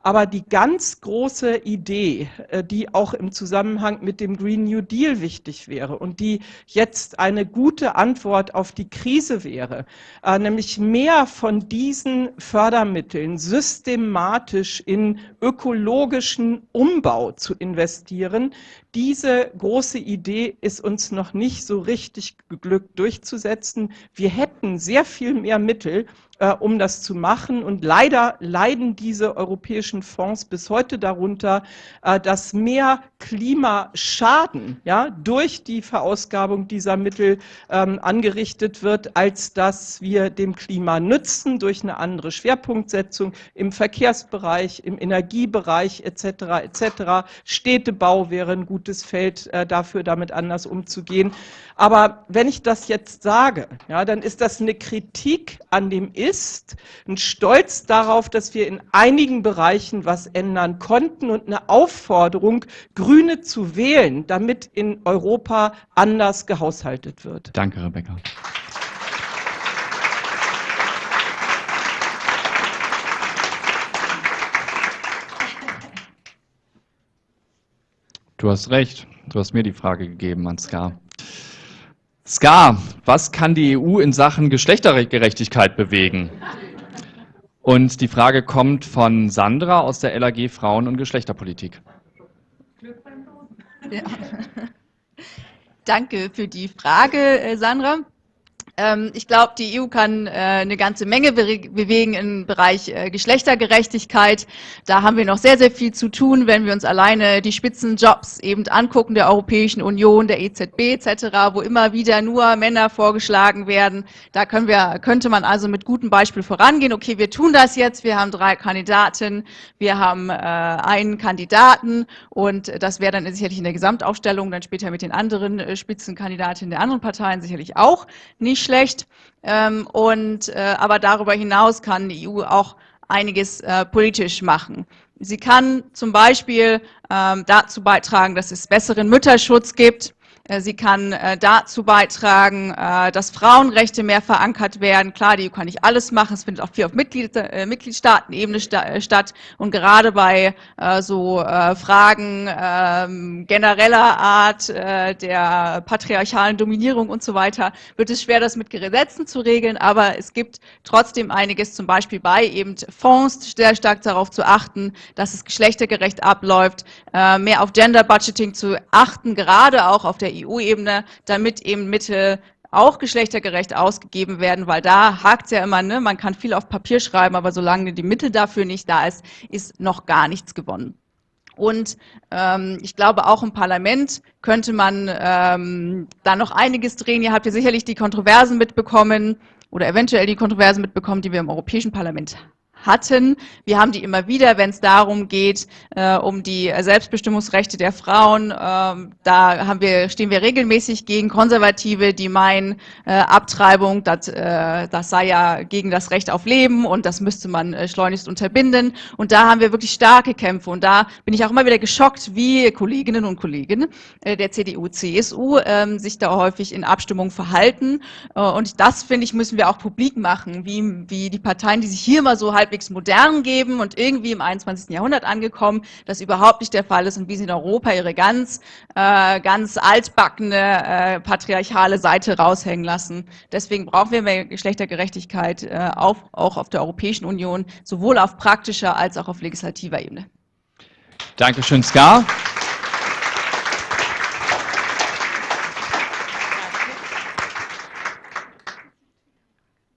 Aber die ganz große Idee, äh, die auch im Zusammenhang mit dem Green New Deal wichtig wäre und die jetzt eine gute Antwort auf die Krise wäre, äh, nämlich mehr von diesen Fördermitteln systematisch in ökologischen Umbau zu investieren, diese große Idee ist uns noch nicht so richtig geglückt durchzusetzen. Wir hätten sehr viel mehr Mittel, äh, um das zu machen. Und leider leiden diese europäischen Fonds bis heute darunter, äh, dass mehr Klimaschaden ja, durch die Verausgabung dieser Mittel ähm, angerichtet wird, als dass wir dem Klima nützen durch eine andere Schwerpunktsetzung im Verkehrsbereich, im Energiebereich etc. etc. Städtebau wäre ein gutes Feld äh, dafür, damit anders umzugehen. Aber wenn ich das jetzt sage, ja, dann ist das eine Kritik an dem Ist, ein Stolz darauf, dass wir in einigen Bereichen was ändern konnten und eine Aufforderung, Grüne zu wählen, damit in Europa anders gehaushaltet wird. Danke, Rebecca. Du hast recht. Du hast mir die Frage gegeben, Ansgar. Ska, was kann die EU in Sachen Geschlechtergerechtigkeit bewegen? Und die Frage kommt von Sandra aus der LAG Frauen- und Geschlechterpolitik. Ja. [laughs] Danke für die Frage, äh, Sandra. Ähm, ich glaube, die EU kann äh, eine ganze Menge bewegen im Bereich äh, Geschlechtergerechtigkeit. Da haben wir noch sehr, sehr viel zu tun, wenn wir uns alleine die Spitzenjobs eben angucken der Europäischen Union, der EZB etc., wo immer wieder nur Männer vorgeschlagen werden. Da können wir, könnte man also mit gutem Beispiel vorangehen. Okay, wir tun das jetzt. Wir haben drei Kandidaten, wir haben äh, einen Kandidaten und das wäre dann sicherlich in der Gesamtaufstellung dann später mit den anderen Spitzenkandidatinnen der anderen Parteien sicherlich auch nicht schlecht. Ähm, und, äh, aber darüber hinaus kann die EU auch einiges äh, politisch machen. Sie kann zum Beispiel ähm, dazu beitragen, dass es besseren Mütterschutz gibt. Äh, sie kann äh, dazu beitragen, äh, dass Frauenrechte mehr verankert werden. Klar, die EU kann nicht alles machen, es findet auch viel auf Mitglied, Mitgliedstaatenebene statt. Und gerade bei so Fragen ähm, genereller Art der patriarchalen Dominierung und so weiter, wird es schwer, das mit Gesetzen zu regeln. Aber es gibt trotzdem einiges, zum Beispiel bei eben Fonds, sehr stark darauf zu achten, dass es geschlechtergerecht abläuft, mehr auf Gender Budgeting zu achten, gerade auch auf der EU-Ebene, damit eben Mittel auch geschlechtergerecht ausgegeben werden, weil da hakt es ja immer, ne? man kann viel auf Papier schreiben, aber solange die Mittel dafür nicht da ist, ist noch gar nichts gewonnen. Und ähm, ich glaube, auch im Parlament könnte man ähm, da noch einiges drehen. Ihr habt ja sicherlich die Kontroversen mitbekommen oder eventuell die Kontroversen mitbekommen, die wir im Europäischen Parlament hatten. Wir haben die immer wieder, wenn es darum geht, äh, um die Selbstbestimmungsrechte der Frauen. Ähm, da haben wir, stehen wir regelmäßig gegen Konservative, die meinen, äh, Abtreibung, das, äh, das sei ja gegen das Recht auf Leben und das müsste man äh, schleunigst unterbinden. Und da haben wir wirklich starke Kämpfe. Und da bin ich auch immer wieder geschockt, wie Kolleginnen und Kollegen äh, der CDU, CSU ähm, sich da häufig in Abstimmung verhalten. Äh, und das, finde ich, müssen wir auch publik machen, wie, wie die Parteien, die sich hier mal so halb halbwegs modern geben und irgendwie im 21. Jahrhundert angekommen, das überhaupt nicht der Fall ist und wie sie in Europa ihre ganz, äh, ganz altbackene äh, patriarchale Seite raushängen lassen. Deswegen brauchen wir mehr Geschlechtergerechtigkeit äh, auf, auch auf der Europäischen Union, sowohl auf praktischer als auch auf legislativer Ebene. Dankeschön, Ska.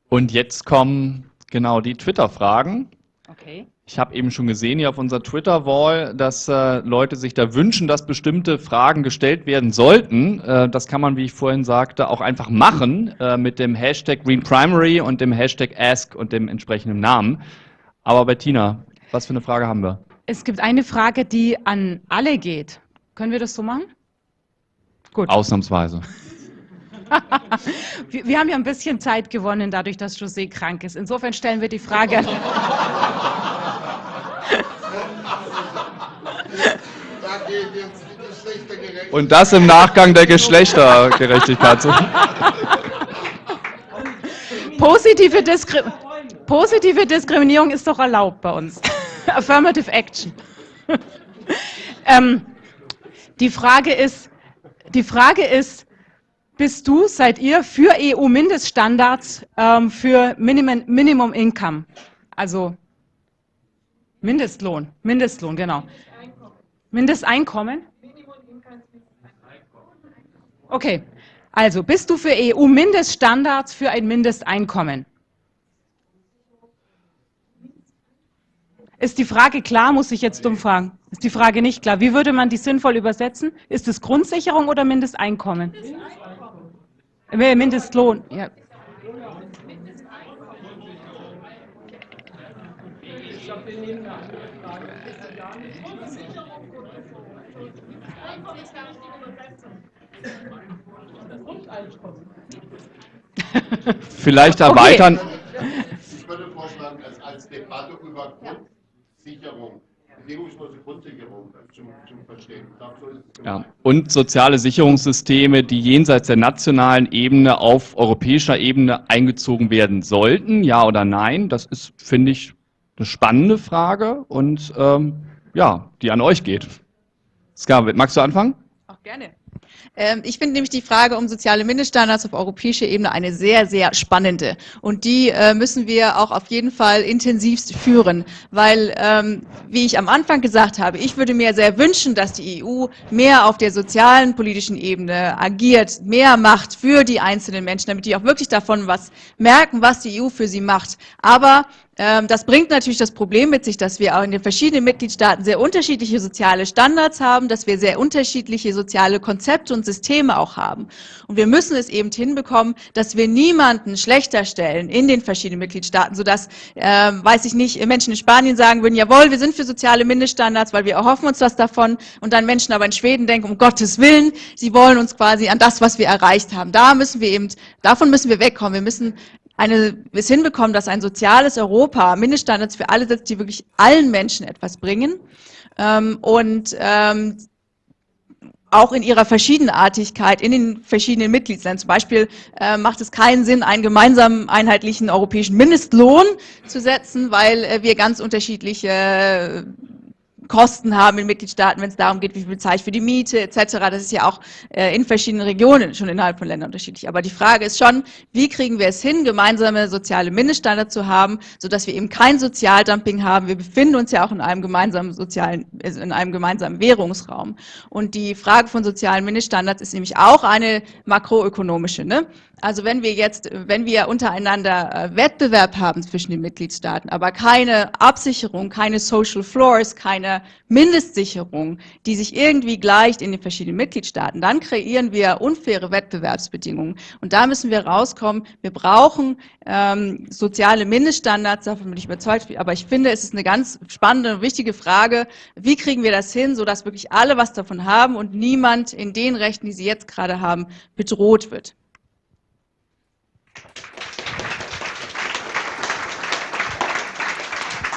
Und jetzt kommen Genau, die Twitter-Fragen. Okay. Ich habe eben schon gesehen hier auf unserer Twitter-Wall, dass äh, Leute sich da wünschen, dass bestimmte Fragen gestellt werden sollten. Äh, das kann man, wie ich vorhin sagte, auch einfach machen äh, mit dem Hashtag GreenPrimary und dem Hashtag Ask und dem entsprechenden Namen. Aber Bettina, was für eine Frage haben wir? Es gibt eine Frage, die an alle geht. Können wir das so machen? Gut. Ausnahmsweise. Wir, wir, haben ja ein bisschen Zeit gewonnen, dadurch, dass José krank ist. Insofern stellen wir die Frage. Und das im Nachgang der Geschlechtergerechtigkeit. Positive, Diskri Positive Diskriminierung ist doch erlaubt bei uns. [laughs] Affirmative Action. [laughs] ähm, die Frage ist, die Frage ist, bist du, seid ihr für EU-Mindeststandards ähm, für Minimum, Minimum Income? Also Mindestlohn, Mindestlohn, genau. Mindesteinkommen? Okay, also bist du für EU-Mindeststandards für ein Mindesteinkommen? Ist die Frage klar, muss ich jetzt dumm fragen. Ist die Frage nicht klar. Wie würde man die sinnvoll übersetzen? Ist es Grundsicherung oder Mindesteinkommen? Mindestlohn. Mindestlohn, ja. Vielleicht erweitern. Ich würde vorschlagen, als, als Debatte über Grundsicherung, bedingungslose Grundsicherung zum, zum Verstehen. Glaube, so Ja. Und soziale Sicherungssysteme, die jenseits der nationalen Ebene auf europäischer Ebene eingezogen werden sollten, ja oder nein? Das ist, finde ich, eine spannende Frage und ähm, ja, die an euch geht. Scarlett, magst du anfangen? Auch gerne. Ähm, ich finde nämlich die Frage um soziale Mindeststandards auf europäischer Ebene eine sehr, sehr spannende. Und die äh, müssen wir auch auf jeden Fall intensivst führen, weil, ähm, wie ich am Anfang gesagt habe, ich würde mir sehr wünschen, dass die EU mehr auf der sozialen, politischen Ebene agiert, mehr macht für die einzelnen Menschen, damit die auch wirklich davon was merken, was die EU für sie macht. Aber das bringt natürlich das Problem mit sich, dass wir auch in den verschiedenen Mitgliedstaaten sehr unterschiedliche soziale Standards haben, dass wir sehr unterschiedliche soziale Konzepte und Systeme auch haben. Und wir müssen es eben hinbekommen, dass wir niemanden schlechter stellen in den verschiedenen Mitgliedstaaten, sodass, äh, weiß ich nicht, Menschen in Spanien sagen würden, jawohl, wir sind für soziale Mindeststandards, weil wir erhoffen uns was davon. Und dann Menschen aber in Schweden denken, um Gottes Willen, sie wollen uns quasi an das, was wir erreicht haben. Da müssen wir eben, davon müssen wir wegkommen. Wir müssen eine, es hinbekommen, dass ein soziales Europa Mindeststandards für alle setzt, die wirklich allen Menschen etwas bringen ähm, und ähm, auch in ihrer Verschiedenartigkeit in den verschiedenen Mitgliedsländern. Zum Beispiel äh, macht es keinen Sinn, einen gemeinsamen einheitlichen europäischen Mindestlohn zu setzen, weil äh, wir ganz unterschiedliche äh, Kosten haben in Mitgliedstaaten, wenn es darum geht, wie viel bezahle ich für die Miete etc. Das ist ja auch äh, in verschiedenen Regionen schon innerhalb von Ländern unterschiedlich. Aber die Frage ist schon, wie kriegen wir es hin, gemeinsame soziale Mindeststandards zu haben, sodass wir eben kein Sozialdumping haben. Wir befinden uns ja auch in einem gemeinsamen sozialen, also in einem gemeinsamen Währungsraum. Und die Frage von sozialen Mindeststandards ist nämlich auch eine makroökonomische. Ne? Also wenn wir jetzt, wenn wir untereinander äh, Wettbewerb haben zwischen den Mitgliedstaaten, aber keine Absicherung, keine Social Floors, keine Mindestsicherung, die sich irgendwie gleicht in den verschiedenen Mitgliedstaaten, dann kreieren wir unfaire Wettbewerbsbedingungen. Und da müssen wir rauskommen. Wir brauchen ähm, soziale Mindeststandards, davon bin ich überzeugt. Aber ich finde, es ist eine ganz spannende und wichtige Frage, wie kriegen wir das hin, sodass wirklich alle was davon haben und niemand in den Rechten, die sie jetzt gerade haben, bedroht wird.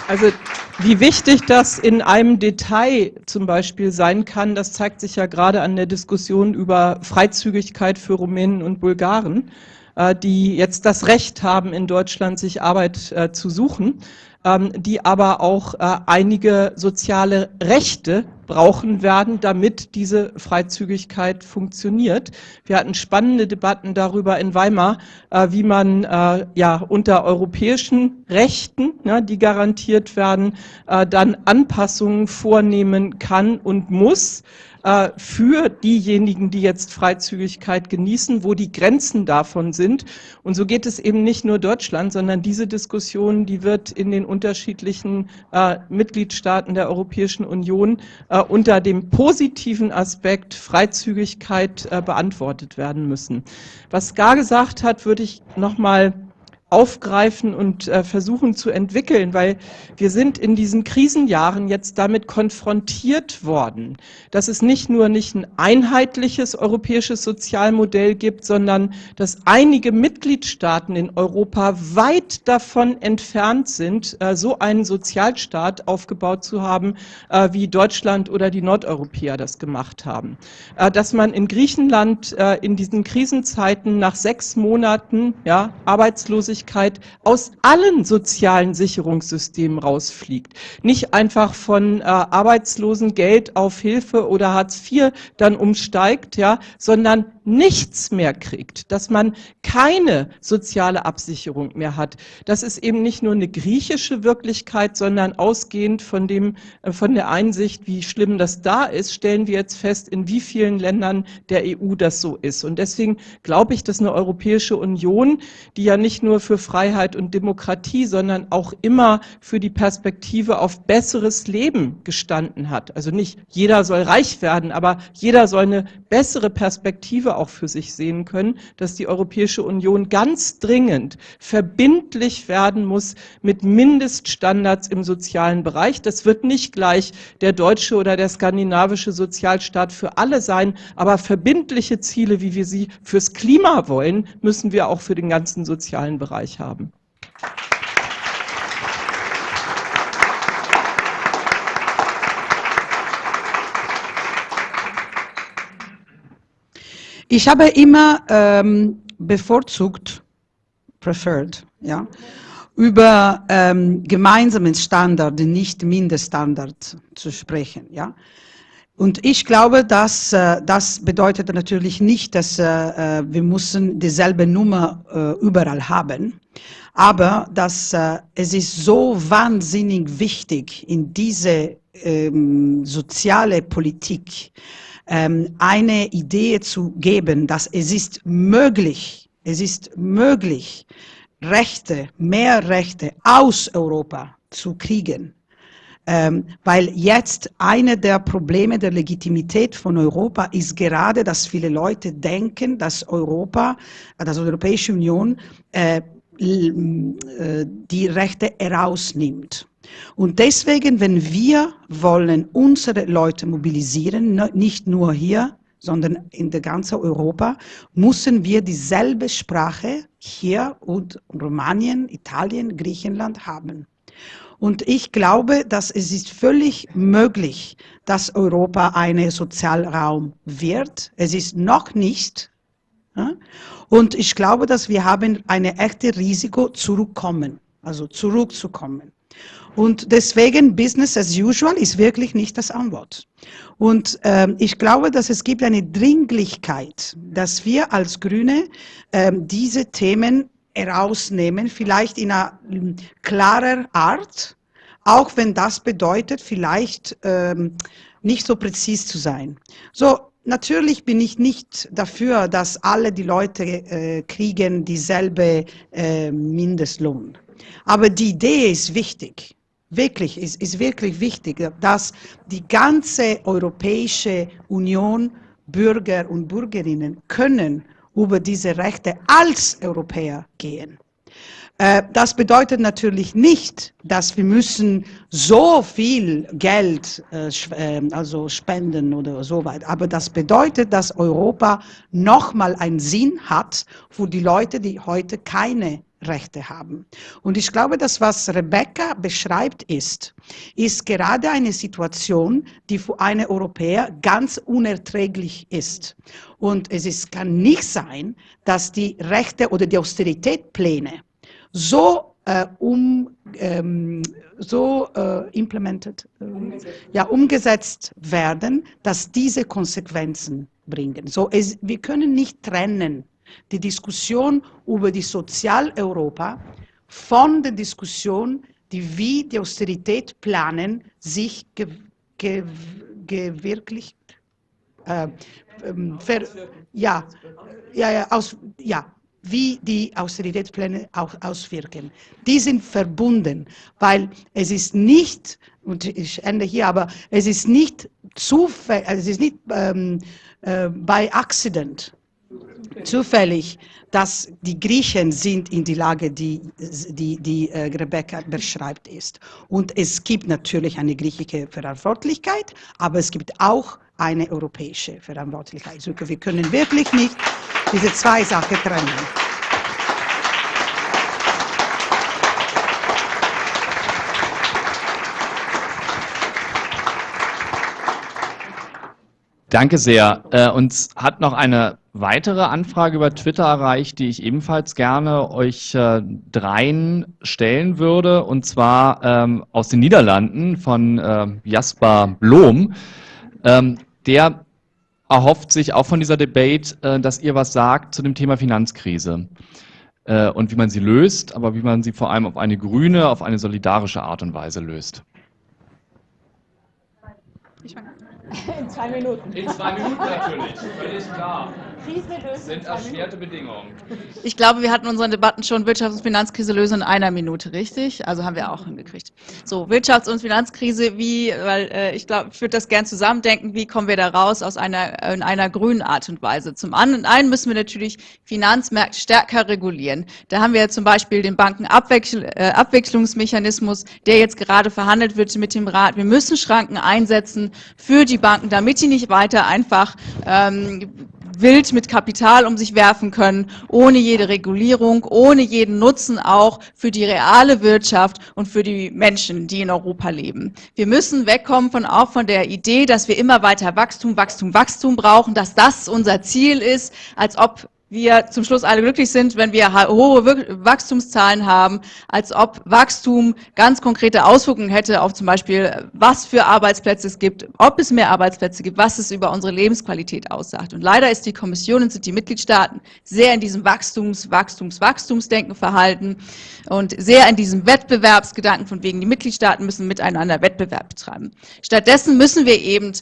Also wie wichtig das in einem Detail zum Beispiel sein kann, das zeigt sich ja gerade an der Diskussion über Freizügigkeit für Rumänen und Bulgaren, äh, die jetzt das Recht haben, in Deutschland sich Arbeit äh, zu suchen, ähm, die aber auch äh, einige soziale Rechte brauchen werden, damit diese Freizügigkeit funktioniert. Wir hatten spannende Debatten darüber in Weimar, äh, wie man äh, ja unter europäischen Rechten, ne, die garantiert werden, äh, dann Anpassungen vornehmen kann und muss äh, für diejenigen, die jetzt Freizügigkeit genießen, wo die Grenzen davon sind. Und so geht es eben nicht nur Deutschland, sondern diese Diskussion, die wird in den unterschiedlichen äh, Mitgliedstaaten der Europäischen Union äh, unter dem positiven Aspekt Freizügigkeit äh, beantwortet werden müssen. Was Gar gesagt hat, würde ich nochmal aufgreifen und äh, versuchen zu entwickeln, weil wir sind in diesen Krisenjahren jetzt damit konfrontiert worden, dass es nicht nur nicht ein einheitliches europäisches Sozialmodell gibt, sondern dass einige Mitgliedstaaten in Europa weit davon entfernt sind, äh, so einen Sozialstaat aufgebaut zu haben, äh, wie Deutschland oder die Nordeuropäer das gemacht haben. Äh, dass man in Griechenland äh, in diesen Krisenzeiten nach sechs Monaten ja, Arbeitslosigkeit Wirklichkeit aus allen sozialen Sicherungssystemen rausfliegt. Nicht einfach von äh, Arbeitslosengeld auf Hilfe oder Hartz IV dann umsteigt, ja, sondern nichts mehr kriegt, dass man keine soziale Absicherung mehr hat. Das ist eben nicht nur eine griechische Wirklichkeit, sondern ausgehend von dem, äh, von der Einsicht, wie schlimm das da ist, stellen wir jetzt fest, in wie vielen Ländern der EU das so ist. Und deswegen glaube ich, dass eine Europäische Union, die ja nicht nur für Freiheit und Demokratie, sondern auch immer für die Perspektive auf besseres Leben gestanden hat. Also nicht jeder soll reich werden, aber jeder soll eine bessere Perspektive auch für sich sehen können, dass die Europäische Union ganz dringend verbindlich werden muss mit Mindeststandards im sozialen Bereich. Das wird nicht gleich der deutsche oder der skandinavische Sozialstaat für alle sein, aber verbindliche Ziele, wie wir sie fürs Klima wollen, müssen wir auch für den ganzen sozialen Bereich haben. Ich habe immer ähm, bevorzugt, preferred, ja, über ähm, gemeinsamen Standard, nicht Mindeststandard zu sprechen, ja. Und ich glaube, dass äh, das bedeutet natürlich nicht, dass äh, äh, wir müssen dieselbe Nummer überall haben, aber dass es ist so wahnsinnig wichtig in diese ähm, soziale Politik, ähm, eine Idee zu geben, dass es ist möglich, es ist möglich, Rechte, mehr Rechte aus Europa zu kriegen. Ähm, weil jetzt eine der Probleme der Legitimität von Europa ist gerade, dass viele Leute denken, dass Europa, dass die Europäische Union äh, äh die Rechte herausnimmt. Und deswegen, wenn wir wollen unsere Leute mobilisieren, nicht nur hier, sondern in der ganzen Europa, müssen wir dieselbe Sprache hier und Rumänien, Italien, Griechenland haben. Und ich glaube, dass es ist völlig möglich, dass Europa ein Sozialraum wird. Es ist noch nicht. Und ich glaube, dass wir haben ein echtes Risiko zurückkommen, also zurückzukommen. Und deswegen Business as usual ist wirklich nicht das Antwort. Und ähm, ich glaube, dass es gibt eine Dringlichkeit, dass wir als Grüne ähm, diese Themen herausnehmen, vielleicht in einer ähm, klarer Art, auch wenn das bedeutet, vielleicht ähm, nicht so präzis zu sein. So, Natürlich bin ich nicht dafür, dass alle die Leute äh, kriegen dieselbe äh, Mindestlohn. Aber die Idee ist wichtig wirklich, ist, ist wirklich wichtig, dass die ganze Europäische Union Bürger und Bürgerinnen können über diese Rechte als Europäer gehen. Äh, das bedeutet natürlich nicht, dass wir müssen so viel Geld äh, ähm, also spenden oder so weit. Aber das bedeutet, dass Europa nochmal einen Sinn hat für die Leute, die heute keine Rechte haben. Und ich glaube, das, was Rebecca beschreibt, ist, ist gerade eine Situation, die für eine Europäer ganz unerträglich ist. Und es ist, kann nicht sein, dass die Rechte oder die Austeritätspläne so äh, um, ähm, so äh, implemented, äh, ja, umgesetzt werden, dass diese Konsequenzen bringen. So, es, wir können nicht trennen die Diskussion über die Sozialeuropa von der Diskussion, die wie die Austerität planen, sich ge, ge, gewirklicht, äh, ähm, ver, ja, ja, ja, aus, ja, wie die Austeritätspläne auch auswirken. Die sind verbunden, weil es ist nicht, und ich ende hier, aber es ist nicht zufällig, es ist nicht ähm, äh, by accident, zufällig, dass die Griechen sind in die Lage, die, die, die äh, Rebecca beschreibt ist. Und es gibt natürlich eine griechische Verantwortlichkeit, aber es gibt auch eine europäische Verantwortlichkeit. Also wir können wirklich nicht diese zwei Sachen trennen. Danke sehr. Äh, uns hat noch eine weitere Anfrage über Twitter erreicht, die ich ebenfalls gerne euch äh, dreien stellen würde, und zwar ähm, aus den Niederlanden von äh, Jasper Blom. Ähm, der erhofft sich auch von dieser Debate, äh, dass ihr was sagt zu dem Thema Finanzkrise äh, und wie man sie löst, aber wie man sie vor allem auf eine grüne, auf eine solidarische Art und Weise löst. In zwei Minuten. In zwei Minuten natürlich, völlig klar. Krise lösen. Sind erschwerte Bedingungen. Ich glaube, wir hatten unsere Debatten schon Wirtschafts- und Finanzkrise lösen in einer Minute, richtig? Also haben wir auch hingekriegt. So, Wirtschafts- und Finanzkrise, wie, weil äh, ich glaube, ich würde das gern zusammendenken, wie kommen wir da raus aus einer, in einer grünen Art und Weise? Zum einen müssen wir natürlich Finanzmärkte stärker regulieren. Da haben wir ja zum Beispiel den Bankenabwechslungsmechanismus, äh, der jetzt gerade verhandelt wird mit dem Rat. Wir müssen Schranken einsetzen für die Banken, damit die nicht weiter einfach ähm, wild mit Kapital um sich werfen können, ohne jede Regulierung, ohne jeden Nutzen auch für die reale Wirtschaft und für die Menschen, die in Europa leben. Wir müssen wegkommen von auch von der Idee, dass wir immer weiter Wachstum, Wachstum, Wachstum brauchen, dass das unser Ziel ist, als ob wir zum Schluss alle glücklich sind, wenn wir hohe Wachstumszahlen haben, als ob Wachstum ganz konkrete Auswirkungen hätte auf zum Beispiel, was für Arbeitsplätze es gibt, ob es mehr Arbeitsplätze gibt, was es über unsere Lebensqualität aussagt. Und leider ist die Kommission und sind die Mitgliedstaaten sehr in diesem Wachstums-, Wachstums-, Wachstumsdenken verhalten und sehr in diesem Wettbewerbsgedanken von wegen, die Mitgliedstaaten müssen miteinander Wettbewerb betreiben. Stattdessen müssen wir eben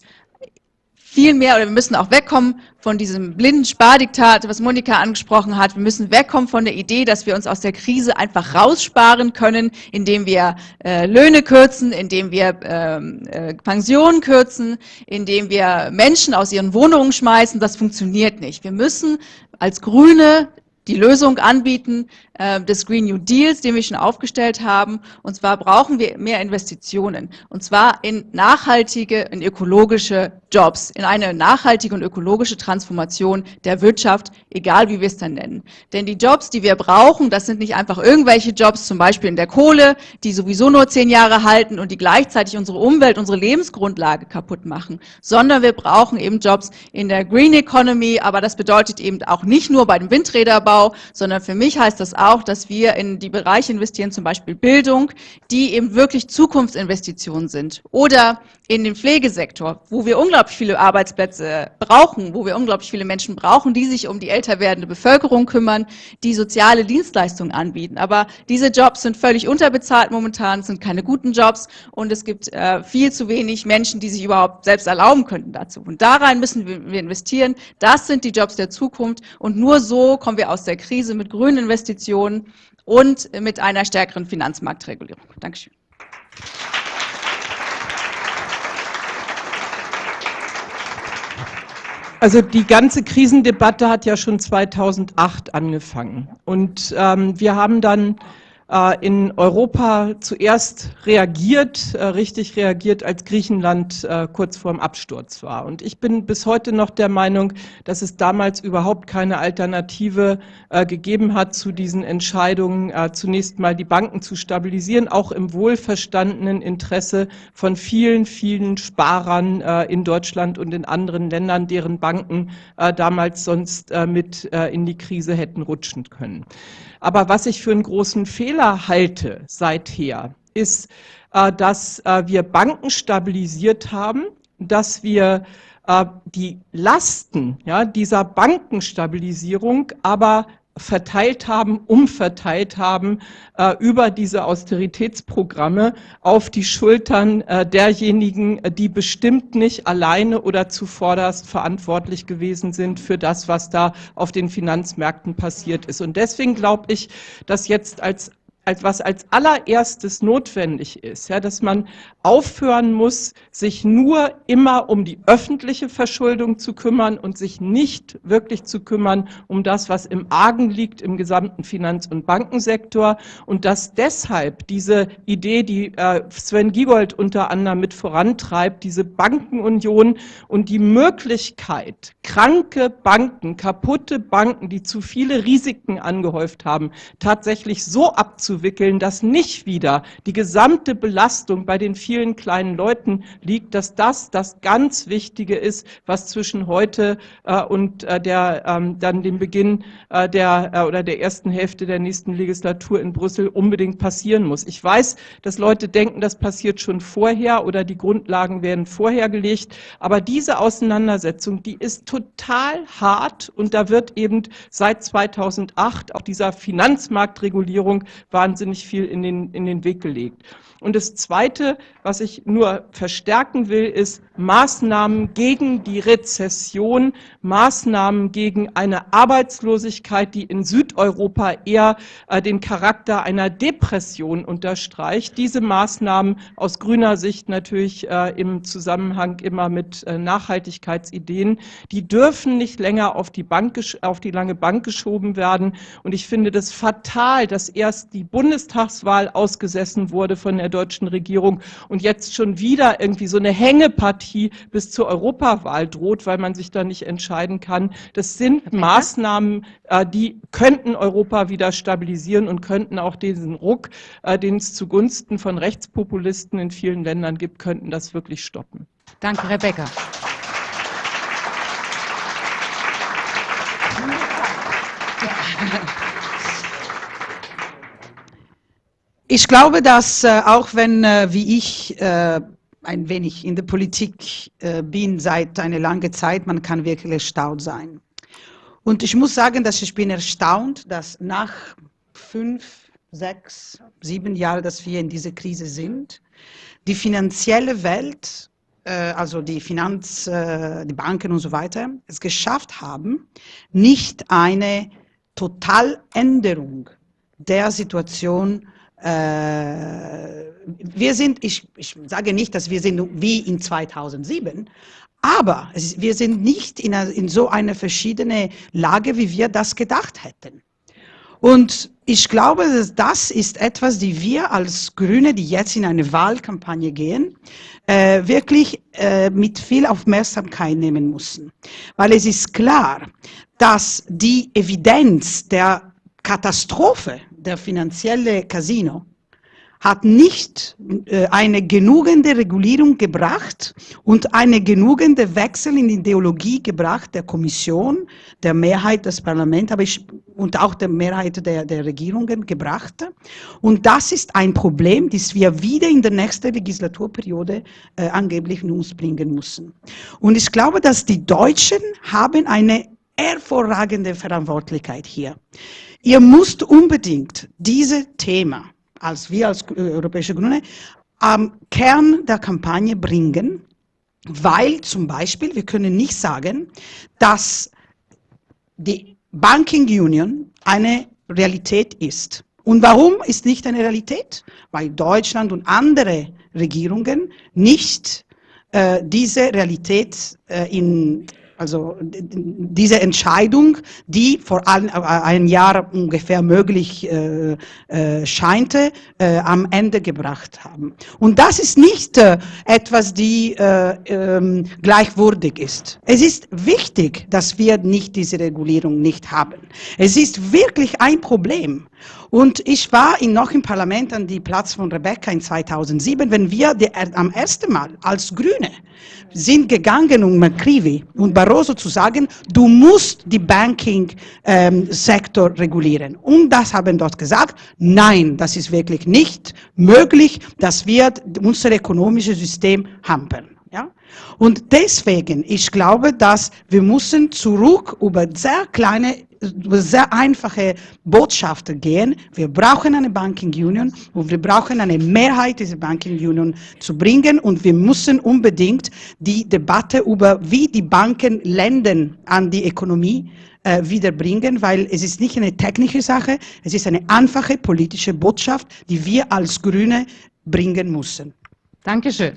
viel mehr oder wir müssen auch wegkommen von diesem blinden Spardiktat, was Monika angesprochen hat. Wir müssen wegkommen von der Idee, dass wir uns aus der Krise einfach raussparen können, indem wir äh, Löhne kürzen, indem wir ähm, äh, Pensionen kürzen, indem wir Menschen aus ihren Wohnungen schmeißen. Das funktioniert nicht. Wir müssen als Grüne die Lösung anbieten äh, des Green New Deals, den wir schon aufgestellt haben. Und zwar brauchen wir mehr Investitionen. Und zwar in nachhaltige, in ökologische Jobs, in eine nachhaltige und ökologische Transformation der Wirtschaft, egal wie wir es dann nennen. Denn die Jobs, die wir brauchen, das sind nicht einfach irgendwelche Jobs, zum Beispiel in der Kohle, die sowieso nur zehn Jahre halten und die gleichzeitig unsere Umwelt, unsere Lebensgrundlage kaputt machen, sondern wir brauchen eben Jobs in der Green Economy, aber das bedeutet eben auch nicht nur bei dem Windräderbau, sondern für mich heißt das auch, dass wir in die Bereiche investieren, zum Beispiel Bildung, die eben wirklich Zukunftsinvestitionen sind. Oder in den Pflegesektor, wo wir unglaublich viele Arbeitsplätze brauchen, wo wir unglaublich viele Menschen brauchen, die sich um die älter werdende Bevölkerung kümmern, die soziale Dienstleistungen anbieten. Aber diese Jobs sind völlig unterbezahlt momentan, sind keine guten Jobs und es gibt äh, viel zu wenig Menschen, die sich überhaupt selbst erlauben könnten dazu. Und da rein müssen wir investieren. Das sind die Jobs der Zukunft und nur so kommen wir aus der Krise mit grünen Investitionen und mit einer stärkeren Finanzmarktregulierung. Dankeschön. Also die ganze Krisendebatte hat ja schon 2008 angefangen. Und ähm, wir haben dann in Europa zuerst reagiert, äh, richtig reagiert, als Griechenland äh, kurz vorm Absturz war. Und ich bin bis heute noch der Meinung, dass es damals überhaupt keine Alternative gegeben hat zu diesen Entscheidungen, zunächst mal die Banken zu stabilisieren, auch im wohlverstandenen Interesse von vielen, vielen Sparern in Deutschland und in anderen Ländern, deren Banken damals sonst mit in die Krise hätten rutschen können. Aber was ich für einen großen Fehler halte seither, ist, äh, dass äh, wir Banken stabilisiert haben, dass wir äh, die Lasten dieser Bankenstabilisierung aber verteilt haben, umverteilt haben über diese Austeritätsprogramme auf die Schultern derjenigen, die bestimmt nicht alleine oder zuvorderst verantwortlich gewesen sind für das, was da auf den Finanzmärkten passiert ist. Und deswegen glaube ich, dass jetzt als als was als allererstes notwendig ist, ja, dass man aufhören muss, sich nur immer um die öffentliche Verschuldung zu kümmern und sich nicht wirklich zu kümmern um das, was im Argen liegt im gesamten Finanz- und Bankensektor. Und dass deshalb diese Idee, die äh, Sven Giegold unter anderem mit vorantreibt, diese Bankenunion und die Möglichkeit, kranke Banken, kaputte Banken, die zu viele Risiken angehäuft haben, tatsächlich so abzuwenden, abzuwickeln, dass nicht wieder die gesamte Belastung bei den vielen kleinen Leuten liegt, dass das das ganz Wichtige ist, was zwischen heute äh, und äh, der, ähm, dann dem Beginn äh, der äh, oder der ersten Hälfte der nächsten Legislatur in Brüssel unbedingt passieren muss. Ich weiß, dass Leute denken, das passiert schon vorher oder die Grundlagen werden vorher gelegt, aber diese Auseinandersetzung, die ist total hart und da wird eben seit 2008 auch dieser Finanzmarktregulierung wahnsinnig viel in den, in den Weg gelegt. Und das Zweite, was ich nur verstärken will, ist Maßnahmen gegen die Rezession, Maßnahmen gegen eine Arbeitslosigkeit, die in Südeuropa eher äh, den Charakter einer Depression unterstreicht. Diese Maßnahmen aus grüner Sicht natürlich äh, im Zusammenhang immer mit äh, Nachhaltigkeitsideen, die dürfen nicht länger auf die, Bank, auf die lange Bank geschoben werden. Und ich finde das fatal, dass erst die Bundestagswahl ausgesessen wurde von der deutschen Regierung und jetzt schon wieder irgendwie so eine Hängepartie bis zur Europawahl droht, weil man sich da nicht entscheiden kann. Das sind Maßnahmen, äh, die könnten Europa wieder stabilisieren und könnten auch diesen Ruck, äh, den es zugunsten von Rechtspopulisten in vielen Ländern gibt, könnten das wirklich stoppen. Danke, Rebecca. Ich glaube, dass äh, auch wenn, äh, wie ich, äh, ein wenig in der Politik äh, bin seit einer langen Zeit, man kann wirklich erstaunt sein. Und ich muss sagen, dass ich bin erstaunt, dass nach fünf, sechs, sieben Jahren, dass wir in dieser Krise sind, die finanzielle Welt, äh, also die Finanz, äh, die Banken und so weiter, es geschafft haben, nicht eine Totaländerung der Situation äh, wir sind, ich, ich sage nicht, dass wir sind wie in 2007, aber es, wir sind nicht in, eine, in so eine verschiedene Lage, wie wir das gedacht hätten. Und ich glaube, dass das ist etwas, die wir als Grüne, die jetzt in eine Wahlkampagne gehen, äh, wirklich äh, mit viel Aufmerksamkeit nehmen müssen. Weil es ist klar, dass die Evidenz der Katastrophe der finanzielle Casino hat nicht äh, eine genügende Regulierung gebracht und eine genügende Wechsel in die Ideologie gebracht der Kommission, der Mehrheit des Parlaments aber ich, und auch der Mehrheit der, der Regierungen gebracht. Und das ist ein Problem, das wir wieder in der nächsten Legislaturperiode äh, angeblich in uns bringen müssen. Und ich glaube, dass die Deutschen haben eine hervorragende Verantwortlichkeit hier. Ihr müsst unbedingt dieses Thema, als wir als äh, Europäische Grüne, am Kern der Kampagne bringen, weil zum Beispiel, wir können nicht sagen, dass die Banking Union eine Realität ist. Und warum ist nicht eine Realität? Weil Deutschland und andere Regierungen nicht äh, diese Realität äh, in also diese Entscheidung, die vor ein, äh, einem Jahr ungefähr möglich äh, äh, scheinte, äh, am Ende gebracht haben. Und das ist nicht äh, etwas, die äh, ähm, gleichwürdig ist. Es ist wichtig, dass wir nicht diese Regulierung nicht haben. Es ist wirklich ein Problem. Und ich war in, noch im Parlament an die Platz von Rebecca in 2007, wenn wir die, am ersten Mal als Grüne sind gegangen, um McCreevy und Barroso zu sagen, du musst die Banking-Sektor ähm, regulieren. Und das haben dort gesagt, nein, das ist wirklich nicht möglich, das wird unser ökonomisches System hampern. Ja? Und deswegen, ich glaube, dass wir müssen zurück über sehr kleine sehr einfache Botschaften gehen. Wir brauchen eine Banking Union und wir brauchen eine Mehrheit dieser Banking Union zu bringen und wir müssen unbedingt die Debatte über, wie die Banken lenden an die Ökonomie äh, wiederbringen, weil es ist nicht eine technische Sache, es ist eine einfache politische Botschaft, die wir als Grüne bringen müssen. Dankeschön.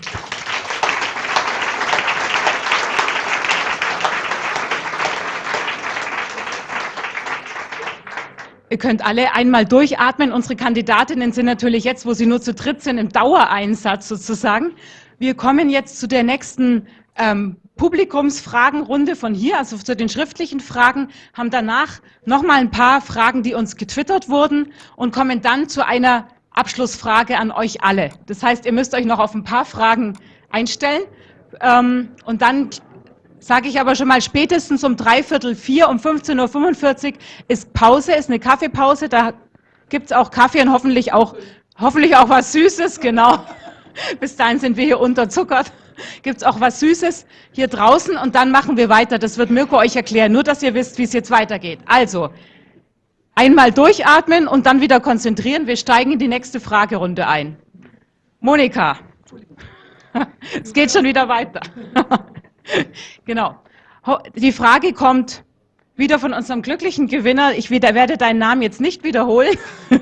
Ihr könnt alle einmal durchatmen. Unsere Kandidatinnen sind natürlich jetzt, wo sie nur zu dritt sind, im Dauereinsatz sozusagen. Wir kommen jetzt zu der nächsten ähm, Publikumsfragenrunde von hier, also zu den schriftlichen Fragen, haben danach nochmal ein paar Fragen, die uns getwittert wurden und kommen dann zu einer Abschlussfrage an euch alle. Das heißt, ihr müsst euch noch auf ein paar Fragen einstellen ähm, und dann sage ich aber schon mal spätestens um dreiviertel vier, um 15.45 Uhr ist Pause, ist eine Kaffeepause, da gibt es auch Kaffee und hoffentlich auch, hoffentlich auch was Süßes, genau. Bis dahin sind wir hier unterzuckert. Gibt es auch was Süßes hier draußen und dann machen wir weiter. Das wird Mirko euch erklären, nur dass ihr wisst, wie es jetzt weitergeht. Also, einmal durchatmen und dann wieder konzentrieren. Wir steigen in die nächste Fragerunde ein. Monika. [laughs] Es geht schon wieder weiter. [laughs] [laughs] Genau. Die Frage kommt wieder von unserem glücklichen Gewinner. Ich werde deinen Namen jetzt nicht wiederholen. [laughs]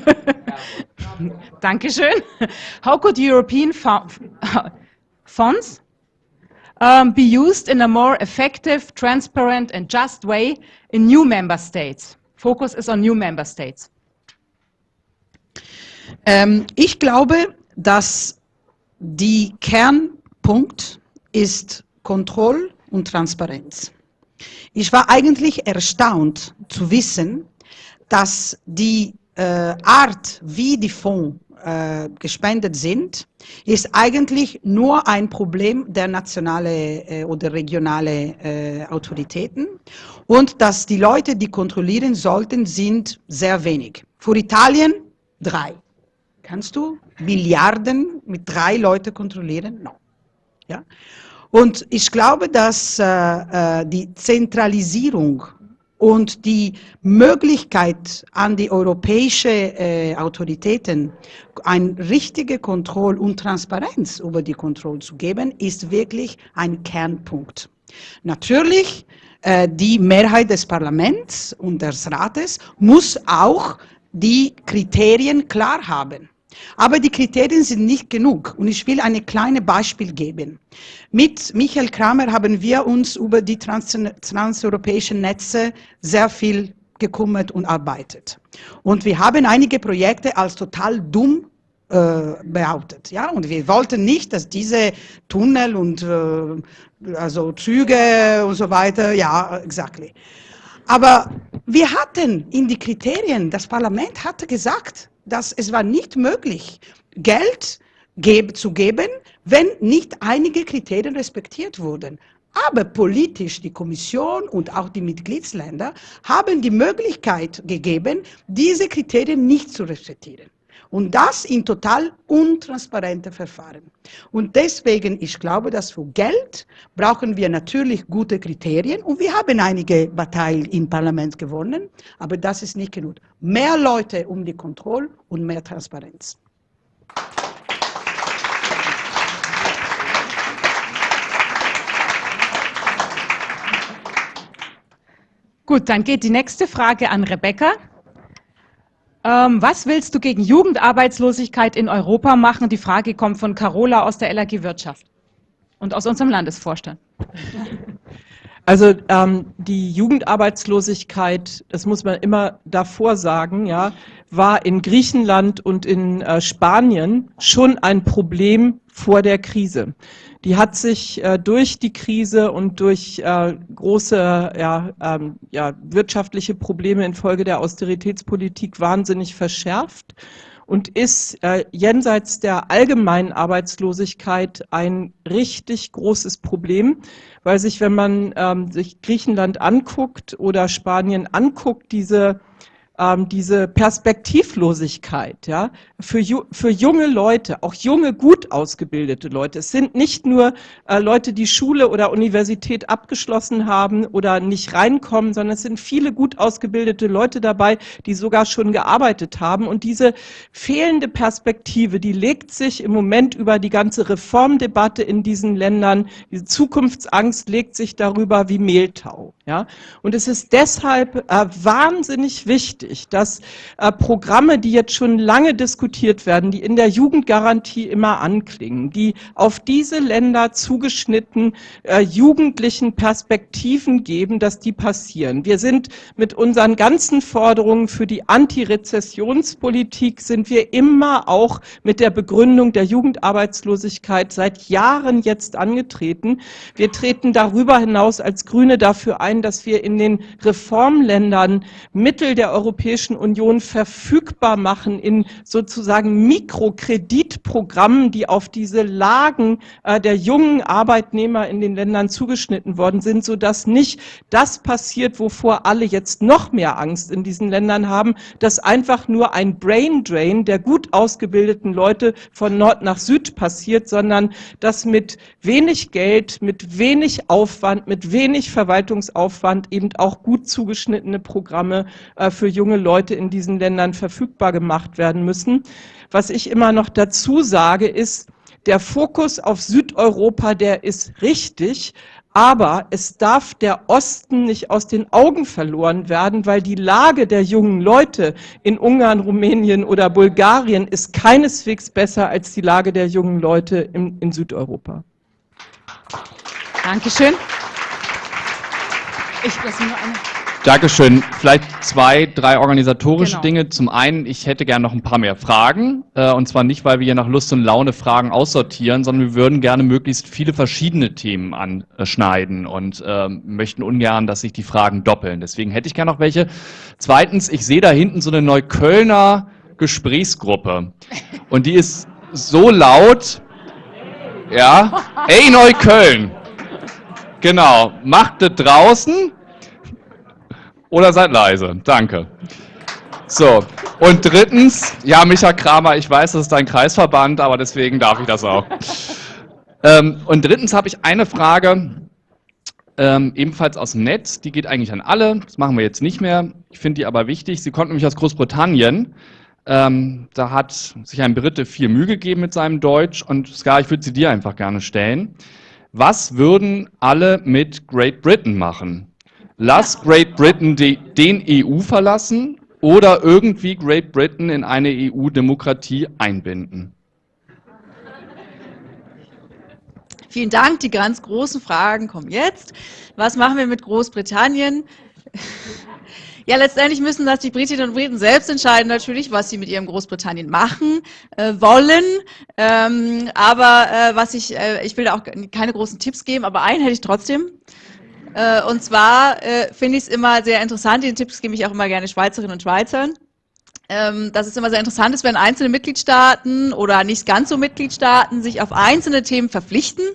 Dankeschön. How could European funds um, be used in a more effective, transparent and just way in new member states? Focus is on new member states. Ähm, ich glaube, dass die Kernpunkt ist Kontrolle und Transparenz. Ich war eigentlich erstaunt zu wissen, dass die äh, Art, wie die Fonds äh, gespendet sind, ist eigentlich nur ein Problem der nationalen äh, oder regionalen äh, Autoritäten und dass die Leute, die kontrollieren sollten, sind sehr wenig. Für Italien drei. Kannst du Milliarden mit drei Leuten kontrollieren? No. Ja? Und ich glaube, dass äh, äh, die Zentralisierung und die Möglichkeit an die europäischen äh, Autoritäten, eine richtige Kontrolle und Transparenz über die Kontrolle zu geben, ist wirklich ein Kernpunkt. Natürlich, äh, die Mehrheit des Parlaments und des Rates muss auch die Kriterien klar haben. Aber die Kriterien sind nicht genug und ich will ein kleines Beispiel geben. Mit Michael Kramer haben wir uns über die trans transeuropäischen Netze sehr viel gekümmert und arbeitet. Und wir haben einige Projekte als total dumm äh, behauptet. Ja? Und wir wollten nicht, dass diese Tunnel und äh, also Züge und so weiter, ja, exactly. Aber wir hatten in die Kriterien, das Parlament hatte gesagt, dass es war nicht möglich, Geld zu geben, wenn nicht einige Kriterien respektiert wurden. Aber politisch die Kommission und auch die Mitgliedsländer haben die Möglichkeit gegeben, diese Kriterien nicht zu respektieren. Und das in total untransparente Verfahren. Und deswegen, ich glaube, dass für Geld brauchen wir natürlich gute Kriterien. Und wir haben einige Bataillen im Parlament gewonnen, aber das ist nicht genug. Mehr Leute um die Kontrolle und mehr Transparenz. Gut, dann geht die nächste Frage an Rebecca. Ähm, was willst du gegen Jugendarbeitslosigkeit in Europa machen? Die Frage kommt von Carola aus der LAG Wirtschaft und aus unserem Landesvorstand. Also ähm, die Jugendarbeitslosigkeit, das muss man immer davor sagen, ja, war in Griechenland und in äh, Spanien schon ein Problem vor der Krise. Die hat sich äh, durch die Krise und durch äh, große ja, ähm, ja, wirtschaftliche Probleme infolge der Austeritätspolitik wahnsinnig verschärft und ist äh, jenseits der allgemeinen Arbeitslosigkeit ein richtig großes Problem, weil sich, wenn man ähm, sich Griechenland anguckt oder Spanien anguckt, diese ähm, diese Perspektivlosigkeit, ja, für, für junge Leute, auch junge, gut ausgebildete Leute. Es sind nicht nur äh, Leute, die Schule oder Universität abgeschlossen haben oder nicht reinkommen, sondern es sind viele gut ausgebildete Leute dabei, die sogar schon gearbeitet haben. Und diese fehlende Perspektive, die legt sich im Moment über die ganze Reformdebatte in diesen Ländern, diese Zukunftsangst legt sich darüber wie Mehltau. Ja? Und es ist deshalb äh, wahnsinnig wichtig, dass äh, Programme, die jetzt schon lange diskutiert werden, die in der Jugendgarantie immer anklingen, die auf diese Länder zugeschnitten äh, jugendlichen Perspektiven geben, dass die passieren. Wir sind mit unseren ganzen Forderungen für die Antirezessionspolitik sind wir immer auch mit der Begründung der Jugendarbeitslosigkeit seit Jahren jetzt angetreten. Wir treten darüber hinaus als Grüne dafür ein, dass wir in den Reformländern Mittel der Europäischen Union verfügbar machen in sozusagen Mikrokreditprogrammen, die auf diese Lagen äh, der jungen Arbeitnehmer in den Ländern zugeschnitten worden sind, sodass nicht das passiert, wovor alle jetzt noch mehr Angst in diesen Ländern haben, dass einfach nur ein Brain Drain der gut ausgebildeten Leute von Nord nach Süd passiert, sondern dass mit wenig Geld, mit wenig Aufwand, mit wenig Verwaltungsaufwand eben auch gut zugeschnittene Programme äh, für junge Leute in diesen Ländern verfügbar gemacht werden müssen. Was ich immer noch dazu sage, ist, der Fokus auf Südeuropa, der ist richtig, aber es darf der Osten nicht aus den Augen verloren werden, weil die Lage der jungen Leute in Ungarn, Rumänien oder Bulgarien ist keineswegs besser als die Lage der jungen Leute in, in Südeuropa. Dankeschön. Ich lasse nur eine. Dankeschön. Vielleicht zwei, drei organisatorische Genau. Dinge. Zum einen, ich hätte gerne noch ein paar mehr Fragen. Äh, und zwar nicht, weil wir hier nach Lust und Laune Fragen aussortieren, sondern wir würden gerne möglichst viele verschiedene Themen anschneiden und ähm, möchten ungern, dass sich die Fragen doppeln. Deswegen hätte ich gerne noch welche. Zweitens, ich sehe da hinten so eine Neuköllner Gesprächsgruppe. Und die ist so laut. Ja. Ey, Neukölln! Genau. Macht das draußen. Oder seid leise. Danke. So, und drittens, ja, Micha Kramer, ich weiß, das ist dein Kreisverband, aber deswegen darf ich das auch. [laughs] ähm, und drittens habe ich eine Frage, ähm, ebenfalls aus dem Netz, die geht eigentlich an alle, das machen wir jetzt nicht mehr, ich finde die aber wichtig. Sie kommt nämlich aus Großbritannien. Ähm, da hat sich ein Brite viel Mühe gegeben mit seinem Deutsch und Ska, ich würde sie dir einfach gerne stellen. Was würden alle mit Great Britain machen? Lass Great Britain die, den EU verlassen oder irgendwie Great Britain in eine EU-Demokratie einbinden? Vielen Dank. Die ganz großen Fragen kommen jetzt. Was machen wir mit Großbritannien? Ja, letztendlich müssen das die Britinnen und Briten selbst entscheiden, natürlich, was sie mit ihrem Großbritannien machen äh, wollen. Ähm, aber äh, was ich, äh, ich will da auch keine großen Tipps geben, aber einen hätte ich trotzdem. Äh, und zwar äh, finde ich es immer sehr interessant, den Tipps gebe ich auch immer gerne Schweizerinnen und Schweizern. Ähm, dass es immer sehr interessant ist, wenn einzelne Mitgliedstaaten oder nicht ganz so Mitgliedstaaten sich auf einzelne Themen verpflichten,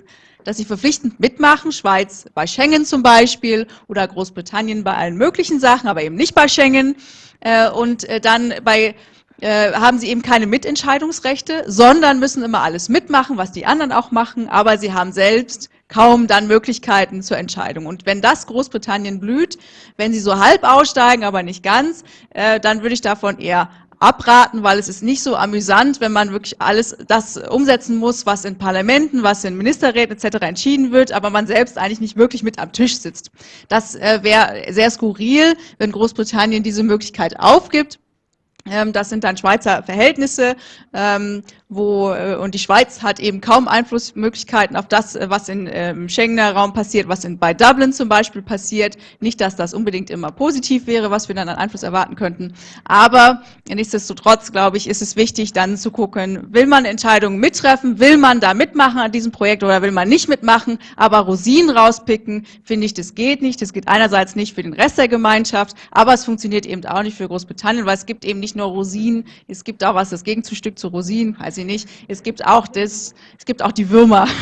dass sie verpflichtend mitmachen, Schweiz bei Schengen zum Beispiel oder Großbritannien bei allen möglichen Sachen, aber eben nicht bei Schengen. Äh, und äh, dann bei äh, haben sie eben keine Mitentscheidungsrechte, sondern müssen immer alles mitmachen, was die anderen auch machen, aber sie haben selbst kaum dann Möglichkeiten zur Entscheidung. Und wenn das Großbritannien blüht, wenn sie so halb aussteigen, aber nicht ganz, dann würde ich davon eher abraten, weil es ist nicht so amüsant, wenn man wirklich alles das umsetzen muss, was in Parlamenten, was in Ministerräten etc. entschieden wird, aber man selbst eigentlich nicht wirklich mit am Tisch sitzt. Das äh, wäre sehr skurril, wenn Großbritannien diese Möglichkeit aufgibt. Ähm, Das sind dann Schweizer Verhältnisse, ähm, wo, äh, und die Schweiz hat eben kaum Einflussmöglichkeiten auf das, äh, was in, äh, im Schengener Raum passiert, was in, bei Dublin zum Beispiel passiert. Nicht, dass das unbedingt immer positiv wäre, was wir dann an Einfluss erwarten könnten. Aber nichtsdestotrotz, glaube ich, ist es wichtig, dann zu gucken, will man Entscheidungen mittreffen, will man da mitmachen an diesem Projekt oder will man nicht mitmachen, aber Rosinen rauspicken, finde ich, das geht nicht. Das geht einerseits nicht für den Rest der Gemeinschaft, aber es funktioniert eben auch nicht für Großbritannien, weil es gibt eben nicht nur Rosinen, es gibt auch was, das Gegenstück zu Rosinen, weiß ich nicht, es gibt auch das, es gibt auch die Würmer. [laughs]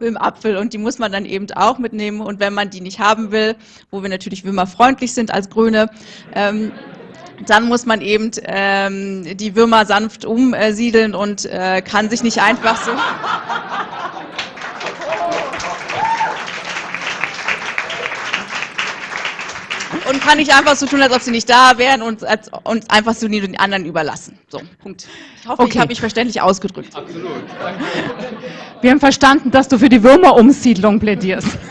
im Apfel und die muss man dann eben auch mitnehmen und wenn man die nicht haben will, wo wir natürlich würmerfreundlich sind als Grüne, ähm, dann muss man eben ähm, die Würmer sanft umsiedeln und äh, kann sich nicht einfach so... Und kann nicht einfach so tun, als ob sie nicht da wären und, als, und einfach so die den anderen überlassen. So, Punkt. Ich hoffe, ich Okay. habe mich verständlich ausgedrückt. Wir haben verstanden, dass du für die Würmerumsiedlung plädierst. [laughs]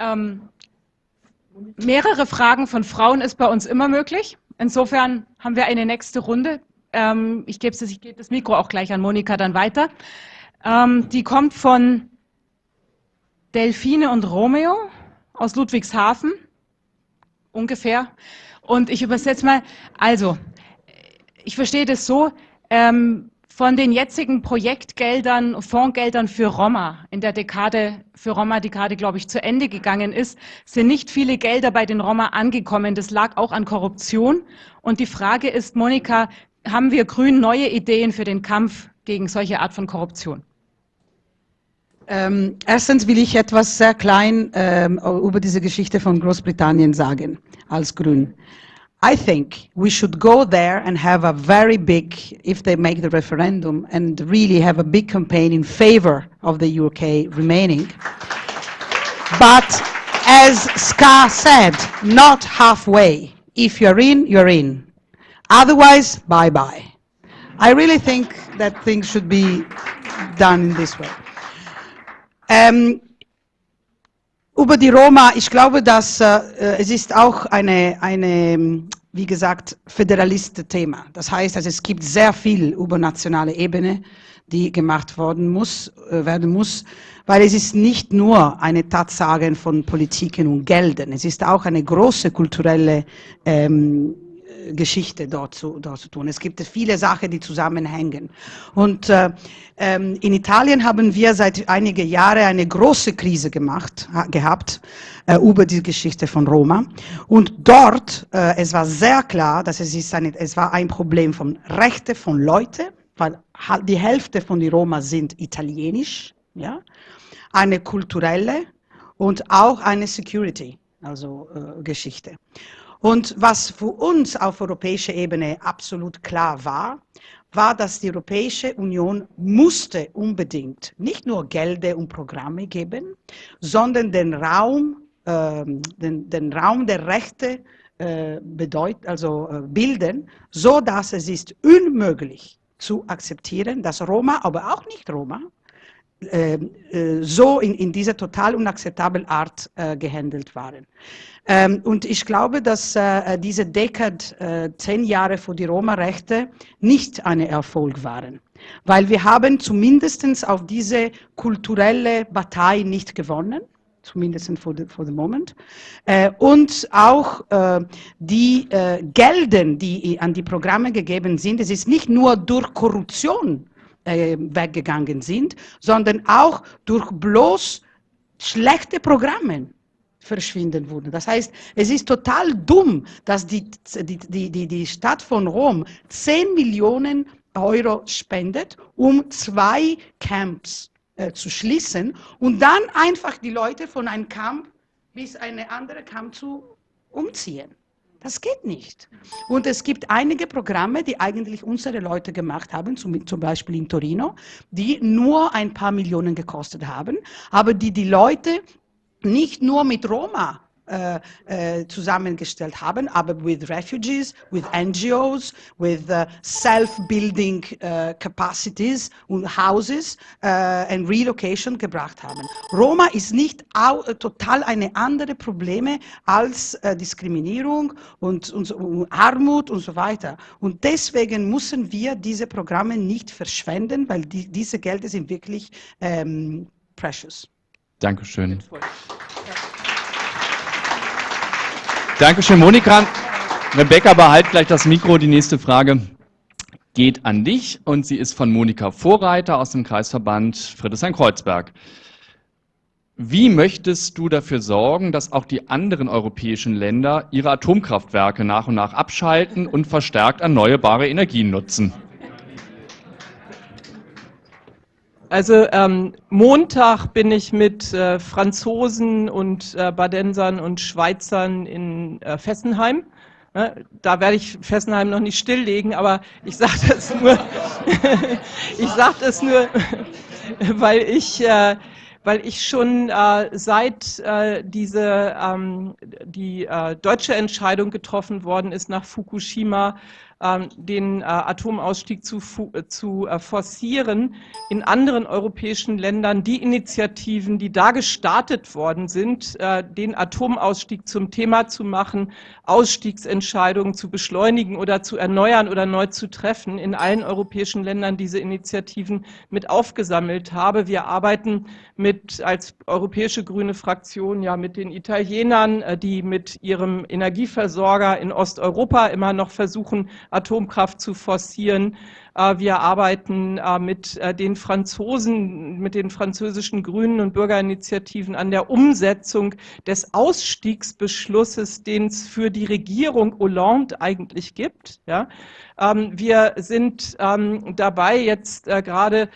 Ähm, mehrere Fragen von Frauen ist bei uns immer möglich. Insofern haben wir eine nächste Runde. Ähm, ich gebe das, geb das Mikro auch gleich an Monika dann weiter. Ähm, die kommt von Delfine und Romeo aus Ludwigshafen, ungefähr. Und ich übersetze mal, also, ich verstehe das so, ähm, von den jetzigen Projektgeldern, Fondsgeldern für Roma in der Dekade, für Roma, die gerade, glaube ich, zu Ende gegangen ist, sind nicht viele Gelder bei den Roma angekommen. Das lag auch an Korruption. Und die Frage ist, Monika, haben wir Grün neue Ideen für den Kampf gegen solche Art von Korruption? Ähm, erstens will ich etwas sehr klein ähm, über diese Geschichte von Großbritannien sagen, als Grün. I think we should go there and have a very big, if they make the referendum, and really have a big campaign in favor of the UK remaining. But as Ska said, not halfway. If you're in, you're in. Otherwise, bye-bye. I really think that things should be done in this way. Ähm, über die Roma, ich glaube, dass äh, es ist auch eine, eine, wie gesagt, Föderalist-Thema. Das heißt, also es gibt sehr viel über nationale Ebene, die gemacht worden muss, äh, werden muss, weil es ist nicht nur eine Tatsache von Politiken und Geldern, es ist auch eine große kulturelle ähm, Geschichte dort zu, dort zu tun. Es gibt viele Sachen, die zusammenhängen. Und äh, ähm, in Italien haben wir seit einigen Jahren eine große Krise gemacht, gehabt äh, über die Geschichte von Roma. Und dort, äh, es war sehr klar, dass es, ist eine, es war ein Problem von Rechte von Leuten, weil die Hälfte von den Roma sind italienisch, ja, eine kulturelle und auch eine Security, also äh, Geschichte. Und was für uns auf europäischer Ebene absolut klar war, war, dass die Europäische Union musste unbedingt nicht nur Gelder und Programme geben, sondern den Raum, äh, den, den Raum der Rechte äh, bedeut, also äh, bilden, so dass es ist unmöglich zu akzeptieren, dass Roma, aber auch nicht Roma, ähm, äh, so in, in dieser total unakzeptablen Art äh, gehandelt waren. Ähm, und ich glaube, dass äh, diese Dekade, äh, zehn Jahre vor die Roma-Rechte, nicht ein Erfolg waren. Weil wir haben zumindest auf diese kulturelle Partei nicht gewonnen zumindest for the, for the moment. Äh, und auch äh, die äh, Gelden, die an die Programme gegeben sind, es ist nicht nur durch Korruption äh, weggegangen sind, sondern auch durch bloß schlechte Programme verschwinden wurden. Das heißt, es ist total dumm, dass die, die, die, die Stadt von Rom 10 Millionen Euro spendet, um zwei Camps äh, zu schließen und dann einfach die Leute von einem Camp bis eine andere Camp zu umziehen. Das geht nicht. Und es gibt einige Programme, die eigentlich unsere Leute gemacht haben, zum, zum, Beispiel in Torino, die nur ein paar Millionen gekostet haben, aber die die Leute nicht nur mit Roma äh, äh, zusammengestellt haben, aber with refugees, with NGOs, with uh, self-building uh, capacities und houses uh, and relocation gebracht haben. Roma ist nicht auch, total eine andere Probleme als Diskriminierung und, und, und, Armut und so weiter. Und deswegen müssen wir diese Programme nicht verschwenden, weil die, diese Gelder sind wirklich ähm, precious. Dankeschön. Dankeschön, Monika. Rebecca, behalt gleich das Mikro. Die nächste Frage geht an dich und sie ist von Monika Vorreiter aus dem Kreisverband Friedrichshain-Kreuzberg. Wie möchtest du dafür sorgen, dass auch die anderen europäischen Länder ihre Atomkraftwerke nach und nach abschalten und verstärkt erneuerbare Energien nutzen? Also ähm, Montag bin ich mit äh, Franzosen und äh, Badensern und Schweizern in äh, Fessenheim. Ne? Da werde ich Fessenheim noch nicht stilllegen, aber ich sage [laughs] das nur, [laughs] ich sage das nur, [laughs] weil ich, äh, weil ich schon äh, seit äh, diese ähm, die äh, deutsche Entscheidung getroffen worden ist nach Fukushima den äh, Atomausstieg zu, äh, zu äh, forcieren. In anderen europäischen Ländern die Initiativen, die da gestartet worden sind, den Atomausstieg zum Thema zu machen, Ausstiegsentscheidungen zu beschleunigen oder zu erneuern oder neu zu treffen, in allen europäischen Ländern diese Initiativen mit aufgesammelt habe. Wir arbeiten mit als europäische grüne Fraktion ja mit den Italienern, die mit ihrem Energieversorger in Osteuropa immer noch versuchen, Atomkraft zu forcieren. Äh, wir arbeiten äh, mit äh, den Franzosen, mit den französischen Grünen und Bürgerinitiativen an der Umsetzung des Ausstiegsbeschlusses, den es für die Regierung Hollande eigentlich gibt. Ähm, wir sind ähm, dabei, jetzt gerade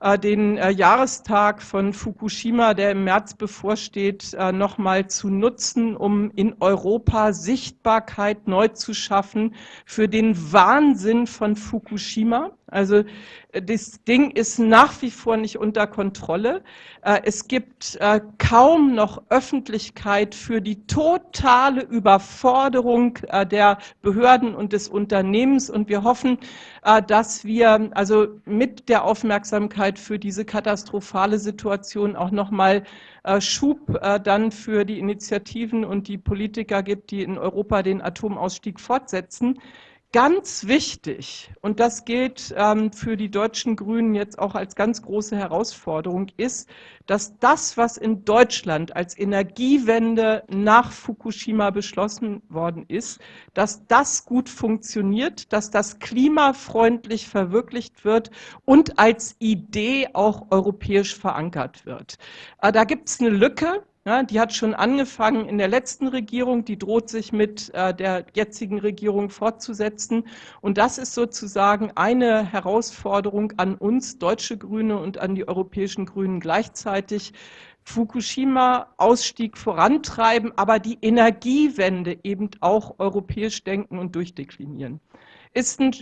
den äh, Jahrestag von Fukushima, der im März bevorsteht, äh, nochmal zu nutzen, um in Europa Sichtbarkeit neu zu schaffen für den Wahnsinn von Fukushima. Also das Ding ist nach wie vor nicht unter Kontrolle. Äh, es gibt äh, kaum noch Öffentlichkeit für die totale Überforderung äh, der Behörden und des Unternehmens. Und wir hoffen, dass wir also mit der Aufmerksamkeit für diese katastrophale Situation auch nochmal Schub dann für die Initiativen und die Politiker gibt, die in Europa den Atomausstieg fortsetzen. Ganz wichtig, und das gilt ähm, für die deutschen Grünen jetzt auch als ganz große Herausforderung, ist, dass das, was in Deutschland als Energiewende nach Fukushima beschlossen worden ist, dass das gut funktioniert, dass das klimafreundlich verwirklicht wird und als Idee auch europäisch verankert wird. Äh, da gibt es eine Lücke, ja, die hat schon angefangen in der letzten Regierung, die droht sich mit äh, der jetzigen Regierung fortzusetzen. Und das ist sozusagen eine Herausforderung an uns, deutsche Grüne und an die europäischen Grünen gleichzeitig. Fukushima-Ausstieg vorantreiben, aber die Energiewende eben auch europäisch denken und durchdeklinieren. Ist ein,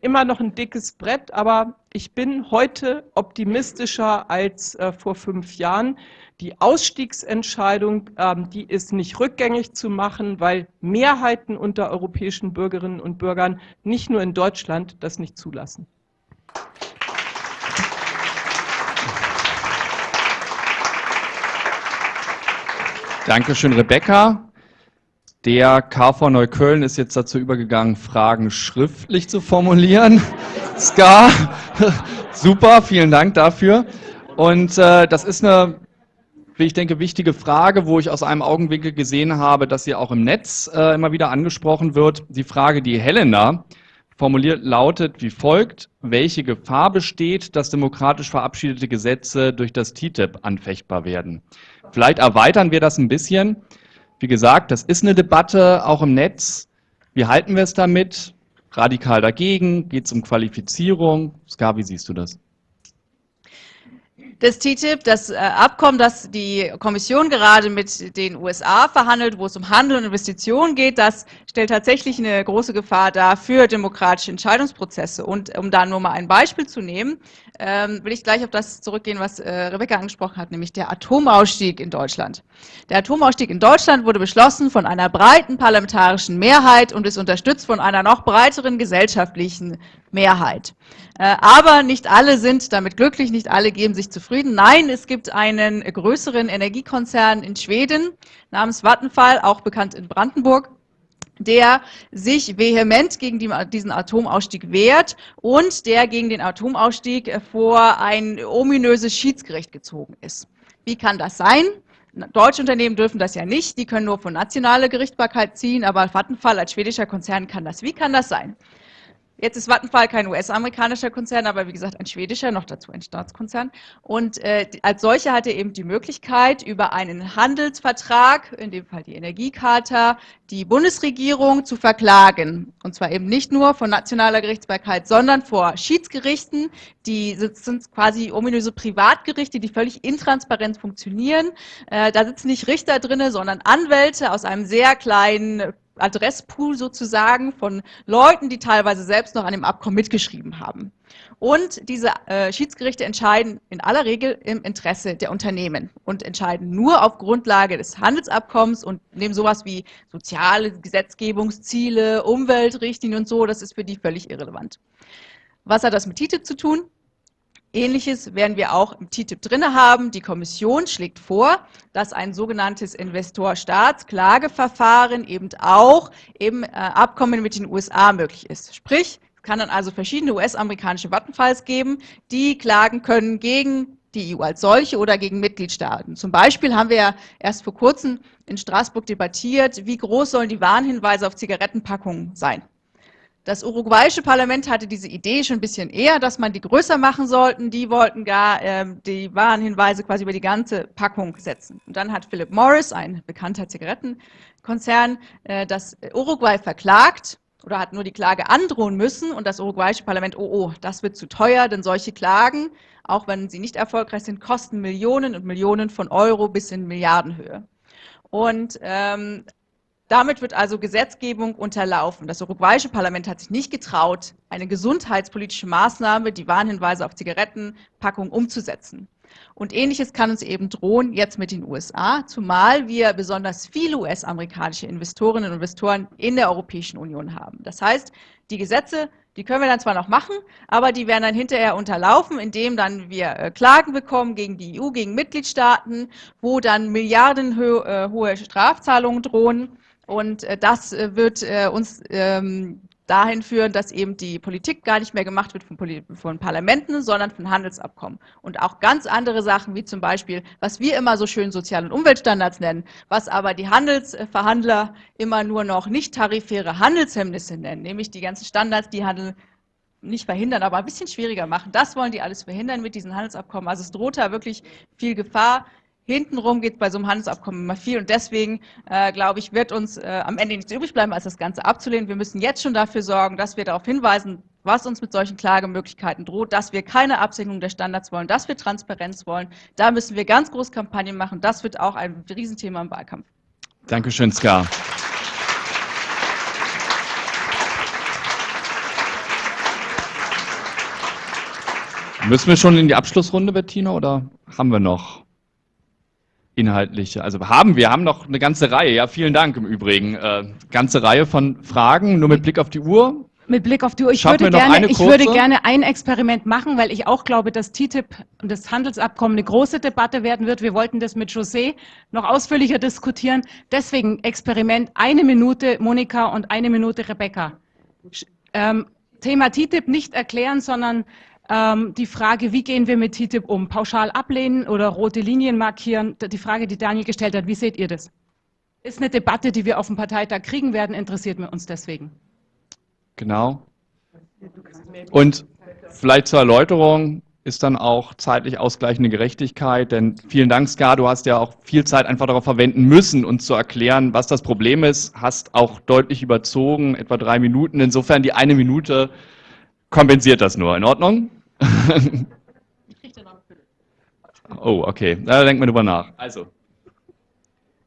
immer noch ein dickes Brett, aber ich bin heute optimistischer als äh, vor fünf Jahren. Die Ausstiegsentscheidung, ähm, die ist nicht rückgängig zu machen, weil Mehrheiten unter europäischen Bürgerinnen und Bürgern, nicht nur in Deutschland, das nicht zulassen. Dankeschön, Rebecca. Der KV Neukölln ist jetzt dazu übergegangen, Fragen schriftlich zu formulieren. Ska, [laughs] super, vielen Dank dafür. Und äh, das ist eine wie ich denke, wichtige Frage, wo ich aus einem Augenwinkel gesehen habe, dass sie auch im Netz äh, immer wieder angesprochen wird. Die Frage, die Helena formuliert, lautet wie folgt. Welche Gefahr besteht, dass demokratisch verabschiedete Gesetze durch das TTIP anfechtbar werden? Vielleicht erweitern wir das ein bisschen. Wie gesagt, das ist eine Debatte, auch im Netz. Wie halten wir es damit? Radikal dagegen? Geht es um Qualifizierung? Ska, wie siehst du das? Das TTIP, das äh, Abkommen, das die Kommission gerade mit den USA verhandelt, wo es um Handel und Investitionen geht, das stellt tatsächlich eine große Gefahr dar für demokratische Entscheidungsprozesse. Und um da nur mal ein Beispiel zu nehmen, ähm, will ich gleich auf das zurückgehen, was äh, Rebecca angesprochen hat, nämlich der Atomausstieg in Deutschland. Der Atomausstieg in Deutschland wurde beschlossen von einer breiten parlamentarischen Mehrheit und ist unterstützt von einer noch breiteren gesellschaftlichen Mehrheit. Äh, aber nicht alle sind damit glücklich, nicht alle geben sich zufrieden. Nein, es gibt einen größeren Energiekonzern in Schweden namens Vattenfall, auch bekannt in Brandenburg, der sich vehement gegen die, diesen Atomausstieg wehrt und der gegen den Atomausstieg vor ein ominöses Schiedsgericht gezogen ist. Wie kann das sein? Deutsche Unternehmen dürfen das ja nicht, die können nur von nationaler Gerichtbarkeit ziehen, aber Vattenfall als schwedischer Konzern kann das. Wie kann das sein? Jetzt ist Vattenfall kein US-amerikanischer Konzern, aber wie gesagt ein schwedischer, noch dazu ein Staatskonzern. Und äh, als solcher hat er eben die Möglichkeit, über einen Handelsvertrag, in dem Fall die Energiecharta, die Bundesregierung zu verklagen. Und zwar eben nicht nur von nationaler Gerichtsbarkeit, sondern vor Schiedsgerichten, die sind quasi ominöse Privatgerichte, die völlig intransparent funktionieren. Äh, da sitzen nicht Richter drinne, sondern Anwälte aus einem sehr kleinen Adresspool sozusagen von Leuten, die teilweise selbst noch an dem Abkommen mitgeschrieben haben. Und diese äh, Schiedsgerichte entscheiden in aller Regel im Interesse der Unternehmen und entscheiden nur auf Grundlage des Handelsabkommens und nehmen sowas wie soziale Gesetzgebungsziele, Umweltrichtlinien und so, das ist für die völlig irrelevant. Was hat das mit TTIP zu tun? Ähnliches werden wir auch im TTIP drin haben. Die Kommission schlägt vor, dass ein sogenanntes Investor-Staats-Klageverfahren eben auch im äh, Abkommen mit den USA möglich ist. Sprich, es kann dann also verschiedene US-amerikanische Vattenfalls geben, die klagen können gegen die EU als solche oder gegen Mitgliedstaaten. Zum Beispiel haben wir ja erst vor kurzem in Straßburg debattiert, wie groß sollen die Warnhinweise auf Zigarettenpackungen sein. Das uruguayische Parlament hatte diese Idee schon ein bisschen eher, dass man die größer machen sollten. Die wollten gar ähm, die Warnhinweise quasi über die ganze Packung setzen. Und dann hat Philip Morris, ein bekannter Zigarettenkonzern, äh, das Uruguay verklagt oder hat nur die Klage androhen müssen und das uruguayische Parlament, oh, oh, das wird zu teuer, denn solche Klagen, auch wenn sie nicht erfolgreich sind, kosten Millionen und Millionen von Euro bis in Milliardenhöhe. Und ähm, damit wird also Gesetzgebung unterlaufen. Das uruguayische Parlament hat sich nicht getraut, eine gesundheitspolitische Maßnahme, die Warnhinweise auf Zigarettenpackungen umzusetzen. Und ähnliches kann uns eben drohen jetzt mit den USA, zumal wir besonders viele US-amerikanische Investorinnen und Investoren in der Europäischen Union haben. Das heißt, die Gesetze, die können wir dann zwar noch machen, aber die werden dann hinterher unterlaufen, indem dann wir äh, Klagen bekommen gegen die EU, gegen Mitgliedstaaten, wo dann milliardenhohe äh, Strafzahlungen drohen. Und äh, das äh, wird äh, uns ähm, dahin führen, dass eben die Politik gar nicht mehr gemacht wird von, von, Parlamenten, sondern von Handelsabkommen. Und auch ganz andere Sachen, wie zum Beispiel, was wir immer so schön Sozial- und Umweltstandards nennen, was aber die Handelsverhandler immer nur noch nicht tarifäre Handelshemmnisse nennen, nämlich die ganzen Standards, die Handel nicht verhindern, aber ein bisschen schwieriger machen. Das wollen die alles verhindern mit diesen Handelsabkommen. Also es droht da wirklich viel Gefahr, Hintenrum geht bei so einem Handelsabkommen immer viel und deswegen, äh, glaube ich, wird uns äh, am Ende nichts übrig bleiben, als das Ganze abzulehnen. Wir müssen jetzt schon dafür sorgen, dass wir darauf hinweisen, was uns mit solchen Klagemöglichkeiten droht, dass wir keine Absenkung der Standards wollen, dass wir Transparenz wollen. Da müssen wir ganz groß Kampagnen machen. Das wird auch ein Riesenthema im Wahlkampf. Dankeschön, Ska. Müssen wir schon in die Abschlussrunde, Bettina, oder haben wir noch? Inhaltliche. Also haben wir haben noch eine ganze Reihe. Ja, vielen Dank im Übrigen. Äh, ganze Reihe von Fragen. Nur mit Blick auf die Uhr. Mit Blick auf die Uhr. Ich, würde gerne, ich würde gerne ein Experiment machen, weil ich auch glaube, dass TTIP und das Handelsabkommen eine große Debatte werden wird. Wir wollten das mit José noch ausführlicher diskutieren. Deswegen Experiment eine Minute Monika und eine Minute Rebecca. Ähm, Thema TTIP nicht erklären, sondern ähm, die Frage, wie gehen wir mit TTIP um? Pauschal ablehnen oder rote Linien markieren? Die Frage, die Daniel gestellt hat, wie seht ihr das? Ist eine Debatte, die wir auf dem Parteitag kriegen werden, interessiert uns deswegen. Genau. Und vielleicht zur Erläuterung ist dann auch zeitlich ausgleichende Gerechtigkeit, denn vielen Dank, Ska, du hast ja auch viel Zeit einfach darauf verwenden müssen, uns zu erklären, was das Problem ist, hast auch deutlich überzogen, etwa drei Minuten. Insofern die eine Minute kompensiert das nur. In Ordnung? Oh, okay. Da denkt man drüber nach. Also.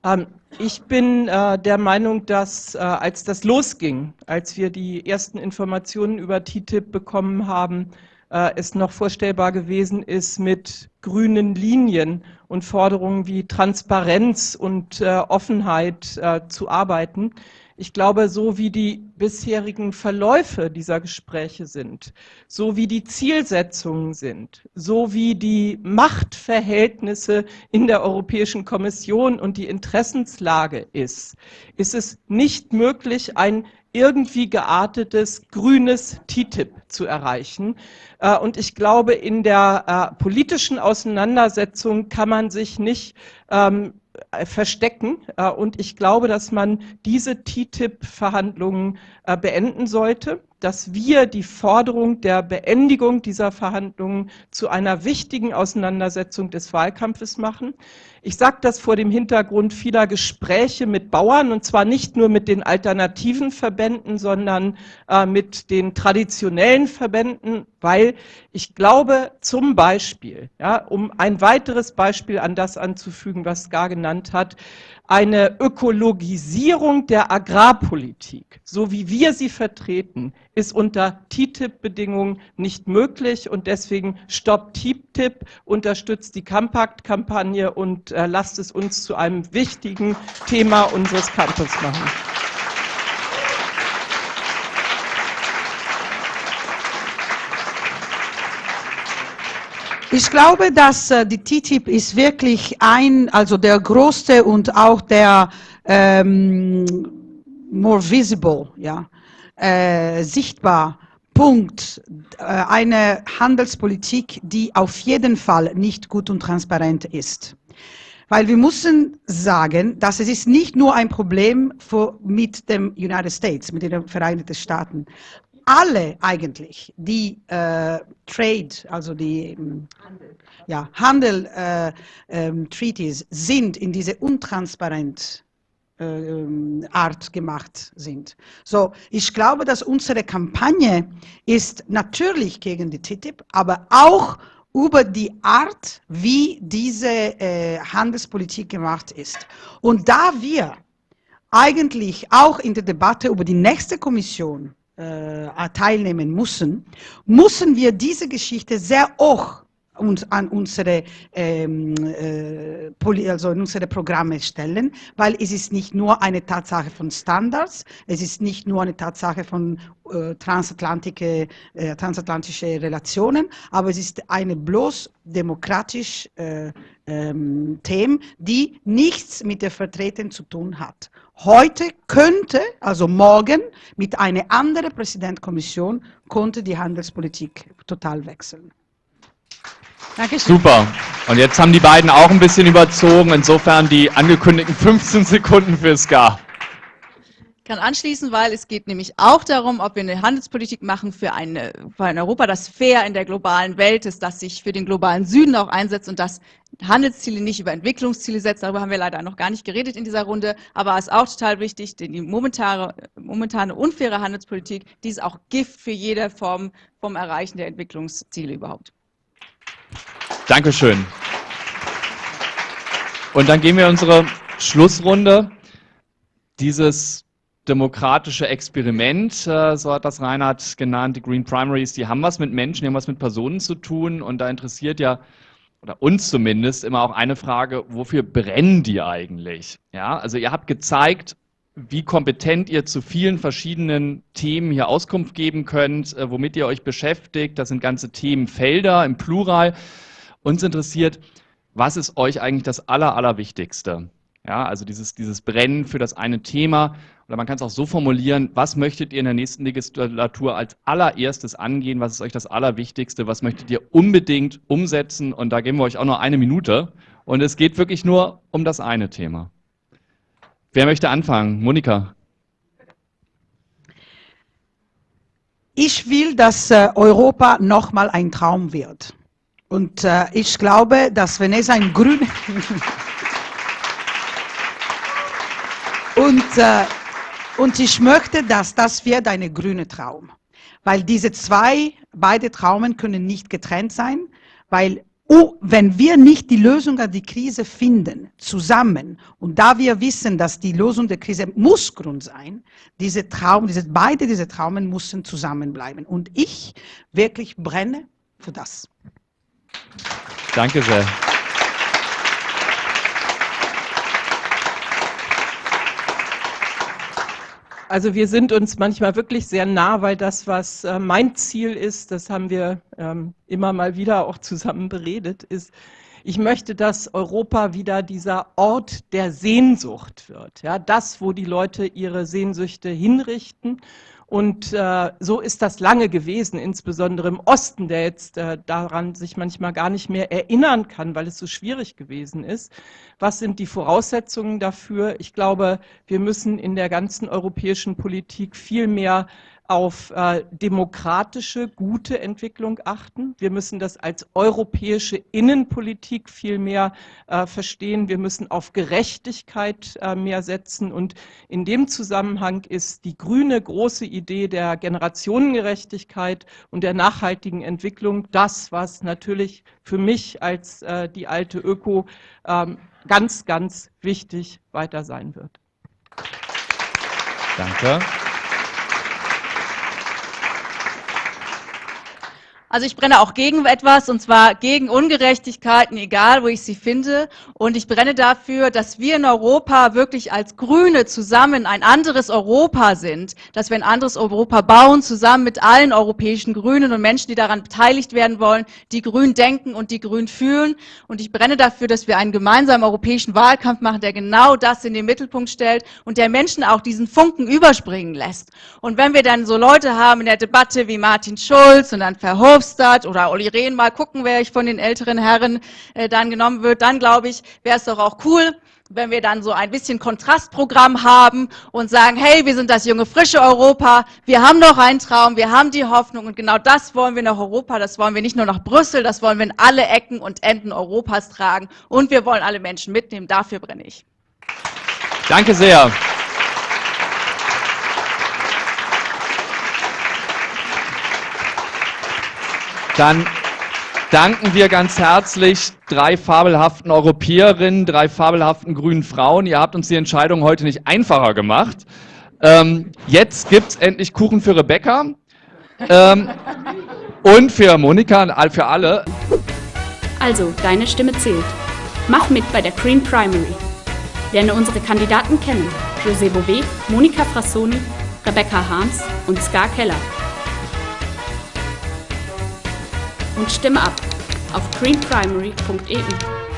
Ähm, ich bin äh, der Meinung, dass äh, als das losging, als wir die ersten Informationen über TTIP bekommen haben, äh, es noch vorstellbar gewesen ist, mit grünen Linien und Forderungen wie Transparenz und äh, Offenheit äh, zu arbeiten. Ich glaube, so wie die bisherigen Verläufe dieser Gespräche sind, so wie die Zielsetzungen sind, so wie die Machtverhältnisse in der Europäischen Kommission und die Interessenslage ist, ist es nicht möglich, ein irgendwie geartetes grünes TTIP zu erreichen. Äh, und ich glaube, in der äh, politischen Auseinandersetzung kann man sich nicht ähm, äh, verstecken. Äh, und ich glaube, dass man diese TTIP-Verhandlungen äh, beenden sollte, dass wir die Forderung der Beendigung dieser Verhandlungen zu einer wichtigen Auseinandersetzung des Wahlkampfes machen. Ich sage das vor dem Hintergrund vieler Gespräche mit Bauern, und zwar nicht nur mit den alternativen Verbänden, sondern äh, mit den traditionellen Verbänden, weil ich glaube zum Beispiel, ja, um ein weiteres Beispiel an das anzufügen, was Gar genannt hat, eine Ökologisierung der Agrarpolitik, so wie wir sie vertreten, ist unter TTIP-Bedingungen nicht möglich und deswegen stoppt TTIP, unterstützt die Compact-Kampagne und äh, lasst es uns zu einem wichtigen Thema unseres Campus machen. Ich glaube, dass äh, die TTIP ist wirklich ein, also der größte und auch der ähm, more visible, ja, äh, sichtbar Punkt, äh, eine Handelspolitik, die auf jeden Fall nicht gut und transparent ist. Weil wir müssen sagen, dass es ist nicht nur ein Problem für, mit dem United States, mit den Vereinigten Staaten, alle eigentlich, die äh, Trade, also die Handel, ja, Handel äh, ähm, Treaties sind in diese untransparent äh, Art gemacht sind. So, ich glaube, dass unsere Kampagne ist natürlich gegen die TTIP, aber auch über die Art, wie diese äh, Handelspolitik gemacht ist. Und da wir eigentlich auch in der Debatte über die nächste Kommission äh, teilnehmen müssen, müssen wir diese Geschichte sehr hoch uns an unsere, ähm, äh, also in unsere Programme stellen, weil es ist nicht nur eine Tatsache von Standards, es ist nicht nur eine Tatsache von äh, transatlantische, äh, transatlantische Relationen, aber es ist eine bloß demokratisch äh, ähm, Themen, die nichts mit der Vertretung zu tun hat. Heute könnte, also morgen, mit einer anderen Präsidentkommission, konnte die Handelspolitik total wechseln. Dankeschön. Super. Und jetzt haben die beiden auch ein bisschen überzogen, insofern die angekündigten 15 Sekunden für SCA. Kann anschließen, weil es geht nämlich auch darum, ob wir eine Handelspolitik machen für, eine, für ein Europa, das fair in der globalen Welt ist, das sich für den globalen Süden auch einsetzt und das Handelsziele nicht über Entwicklungsziele setzt. Darüber haben wir leider noch gar nicht geredet in dieser Runde. Aber es ist auch total wichtig, denn die momentane, momentane unfaire Handelspolitik, die ist auch Gift für jede Form vom Erreichen der Entwicklungsziele überhaupt. Dankeschön. Und dann gehen wir in unsere Schlussrunde. Dieses demokratische Experiment, äh, so hat das Reinhard genannt, die Green Primaries, die haben was mit Menschen, die haben was mit Personen zu tun und da interessiert ja, oder uns zumindest, immer auch eine Frage, wofür brennen die eigentlich? Ja, also ihr habt gezeigt, wie kompetent ihr zu vielen verschiedenen Themen hier Auskunft geben könnt, äh, womit ihr euch beschäftigt. Das sind ganze Themenfelder im Plural. Uns interessiert, was ist euch eigentlich das Aller, Allerwichtigste? Ja, also dieses, dieses Brennen für das eine Thema. Oder man kann es auch so formulieren, was möchtet ihr in der nächsten Legislatur als allererstes angehen? Was ist euch das Allerwichtigste? Was möchtet ihr unbedingt umsetzen? Und da geben wir euch auch nur eine Minute. Und es geht wirklich nur um das eine Thema. Wer möchte anfangen? Monika. Ich will, dass äh, Europa nochmal ein Traum wird. Und äh, ich glaube, dass wenn es ein grün... [laughs] und, äh, und ich möchte, dass das wird eine grüne Traum. Weil diese zwei, beide Traumen können nicht getrennt sein, weil Oh, wenn wir nicht die Lösung an die Krise finden, zusammen, und da wir wissen, dass die Lösung der Krise muss Grund sein, diese Traum, diese, beide diese Traumen müssen zusammenbleiben. Und ich wirklich brenne für das. Danke sehr. Also wir sind uns manchmal wirklich sehr nah, weil das, was äh, mein Ziel ist, das haben wir ähm, immer mal wieder auch zusammen beredet, ist, ich möchte, dass Europa wieder dieser Ort der Sehnsucht wird. Ja, das, wo die Leute ihre Sehnsüchte hinrichten und äh, so ist das lange gewesen, insbesondere im Osten, der jetzt äh, daran sich manchmal gar nicht mehr erinnern kann, weil es so schwierig gewesen ist. Was sind die Voraussetzungen dafür? Ich glaube, wir müssen in der ganzen europäischen Politik viel mehr auf äh, demokratische, gute Entwicklung achten. Wir müssen das als europäische Innenpolitik viel mehr äh, verstehen. Wir müssen auf Gerechtigkeit äh, mehr setzen. Und in dem Zusammenhang ist die grüne große Idee der Generationengerechtigkeit und der nachhaltigen Entwicklung das, was natürlich für mich als äh, die alte Öko ähm, ganz, ganz wichtig weiter sein wird. Danke. Also ich brenne auch gegen etwas, und zwar gegen Ungerechtigkeiten, egal wo ich sie finde. Und ich brenne dafür, dass wir in Europa wirklich als Grüne zusammen ein anderes Europa sind, dass wir ein anderes Europa bauen, zusammen mit allen europäischen Grünen und Menschen, die daran beteiligt werden wollen, die grün denken und die grün fühlen. Und ich brenne dafür, dass wir einen gemeinsamen europäischen Wahlkampf machen, der genau das in den Mittelpunkt stellt und der Menschen auch diesen Funken überspringen lässt. Und wenn wir dann so Leute haben in der Debatte wie Martin Schulz und dann Verhoeven, Verhofstadt oder Olli Rehn mal gucken, wer ich von den älteren Herren äh, dann genommen wird, dann glaube ich, wäre es doch auch cool, wenn wir dann so ein bisschen Kontrastprogramm haben und sagen, hey, wir sind das junge, frische Europa, wir haben noch einen Traum, wir haben die Hoffnung und genau das wollen wir nach Europa, das wollen wir nicht nur nach Brüssel, das wollen wir in alle Ecken und Enden Europas tragen und wir wollen alle Menschen mitnehmen, dafür brenne ich. Danke sehr. Dann danken wir ganz herzlich drei fabelhaften Europäerinnen, drei fabelhaften grünen Frauen. Ihr habt uns die Entscheidung heute nicht einfacher gemacht. Ähm, jetzt gibt es endlich Kuchen für Rebecca ähm, und für Monika und für alle. Also, deine Stimme zählt. Mach mit bei der Green Primary. Lerne unsere Kandidaten kennen. José Bové, Monika Frassoni, Rebecca Harms und Ska Keller. Und stimme ab auf greenprimary.eu.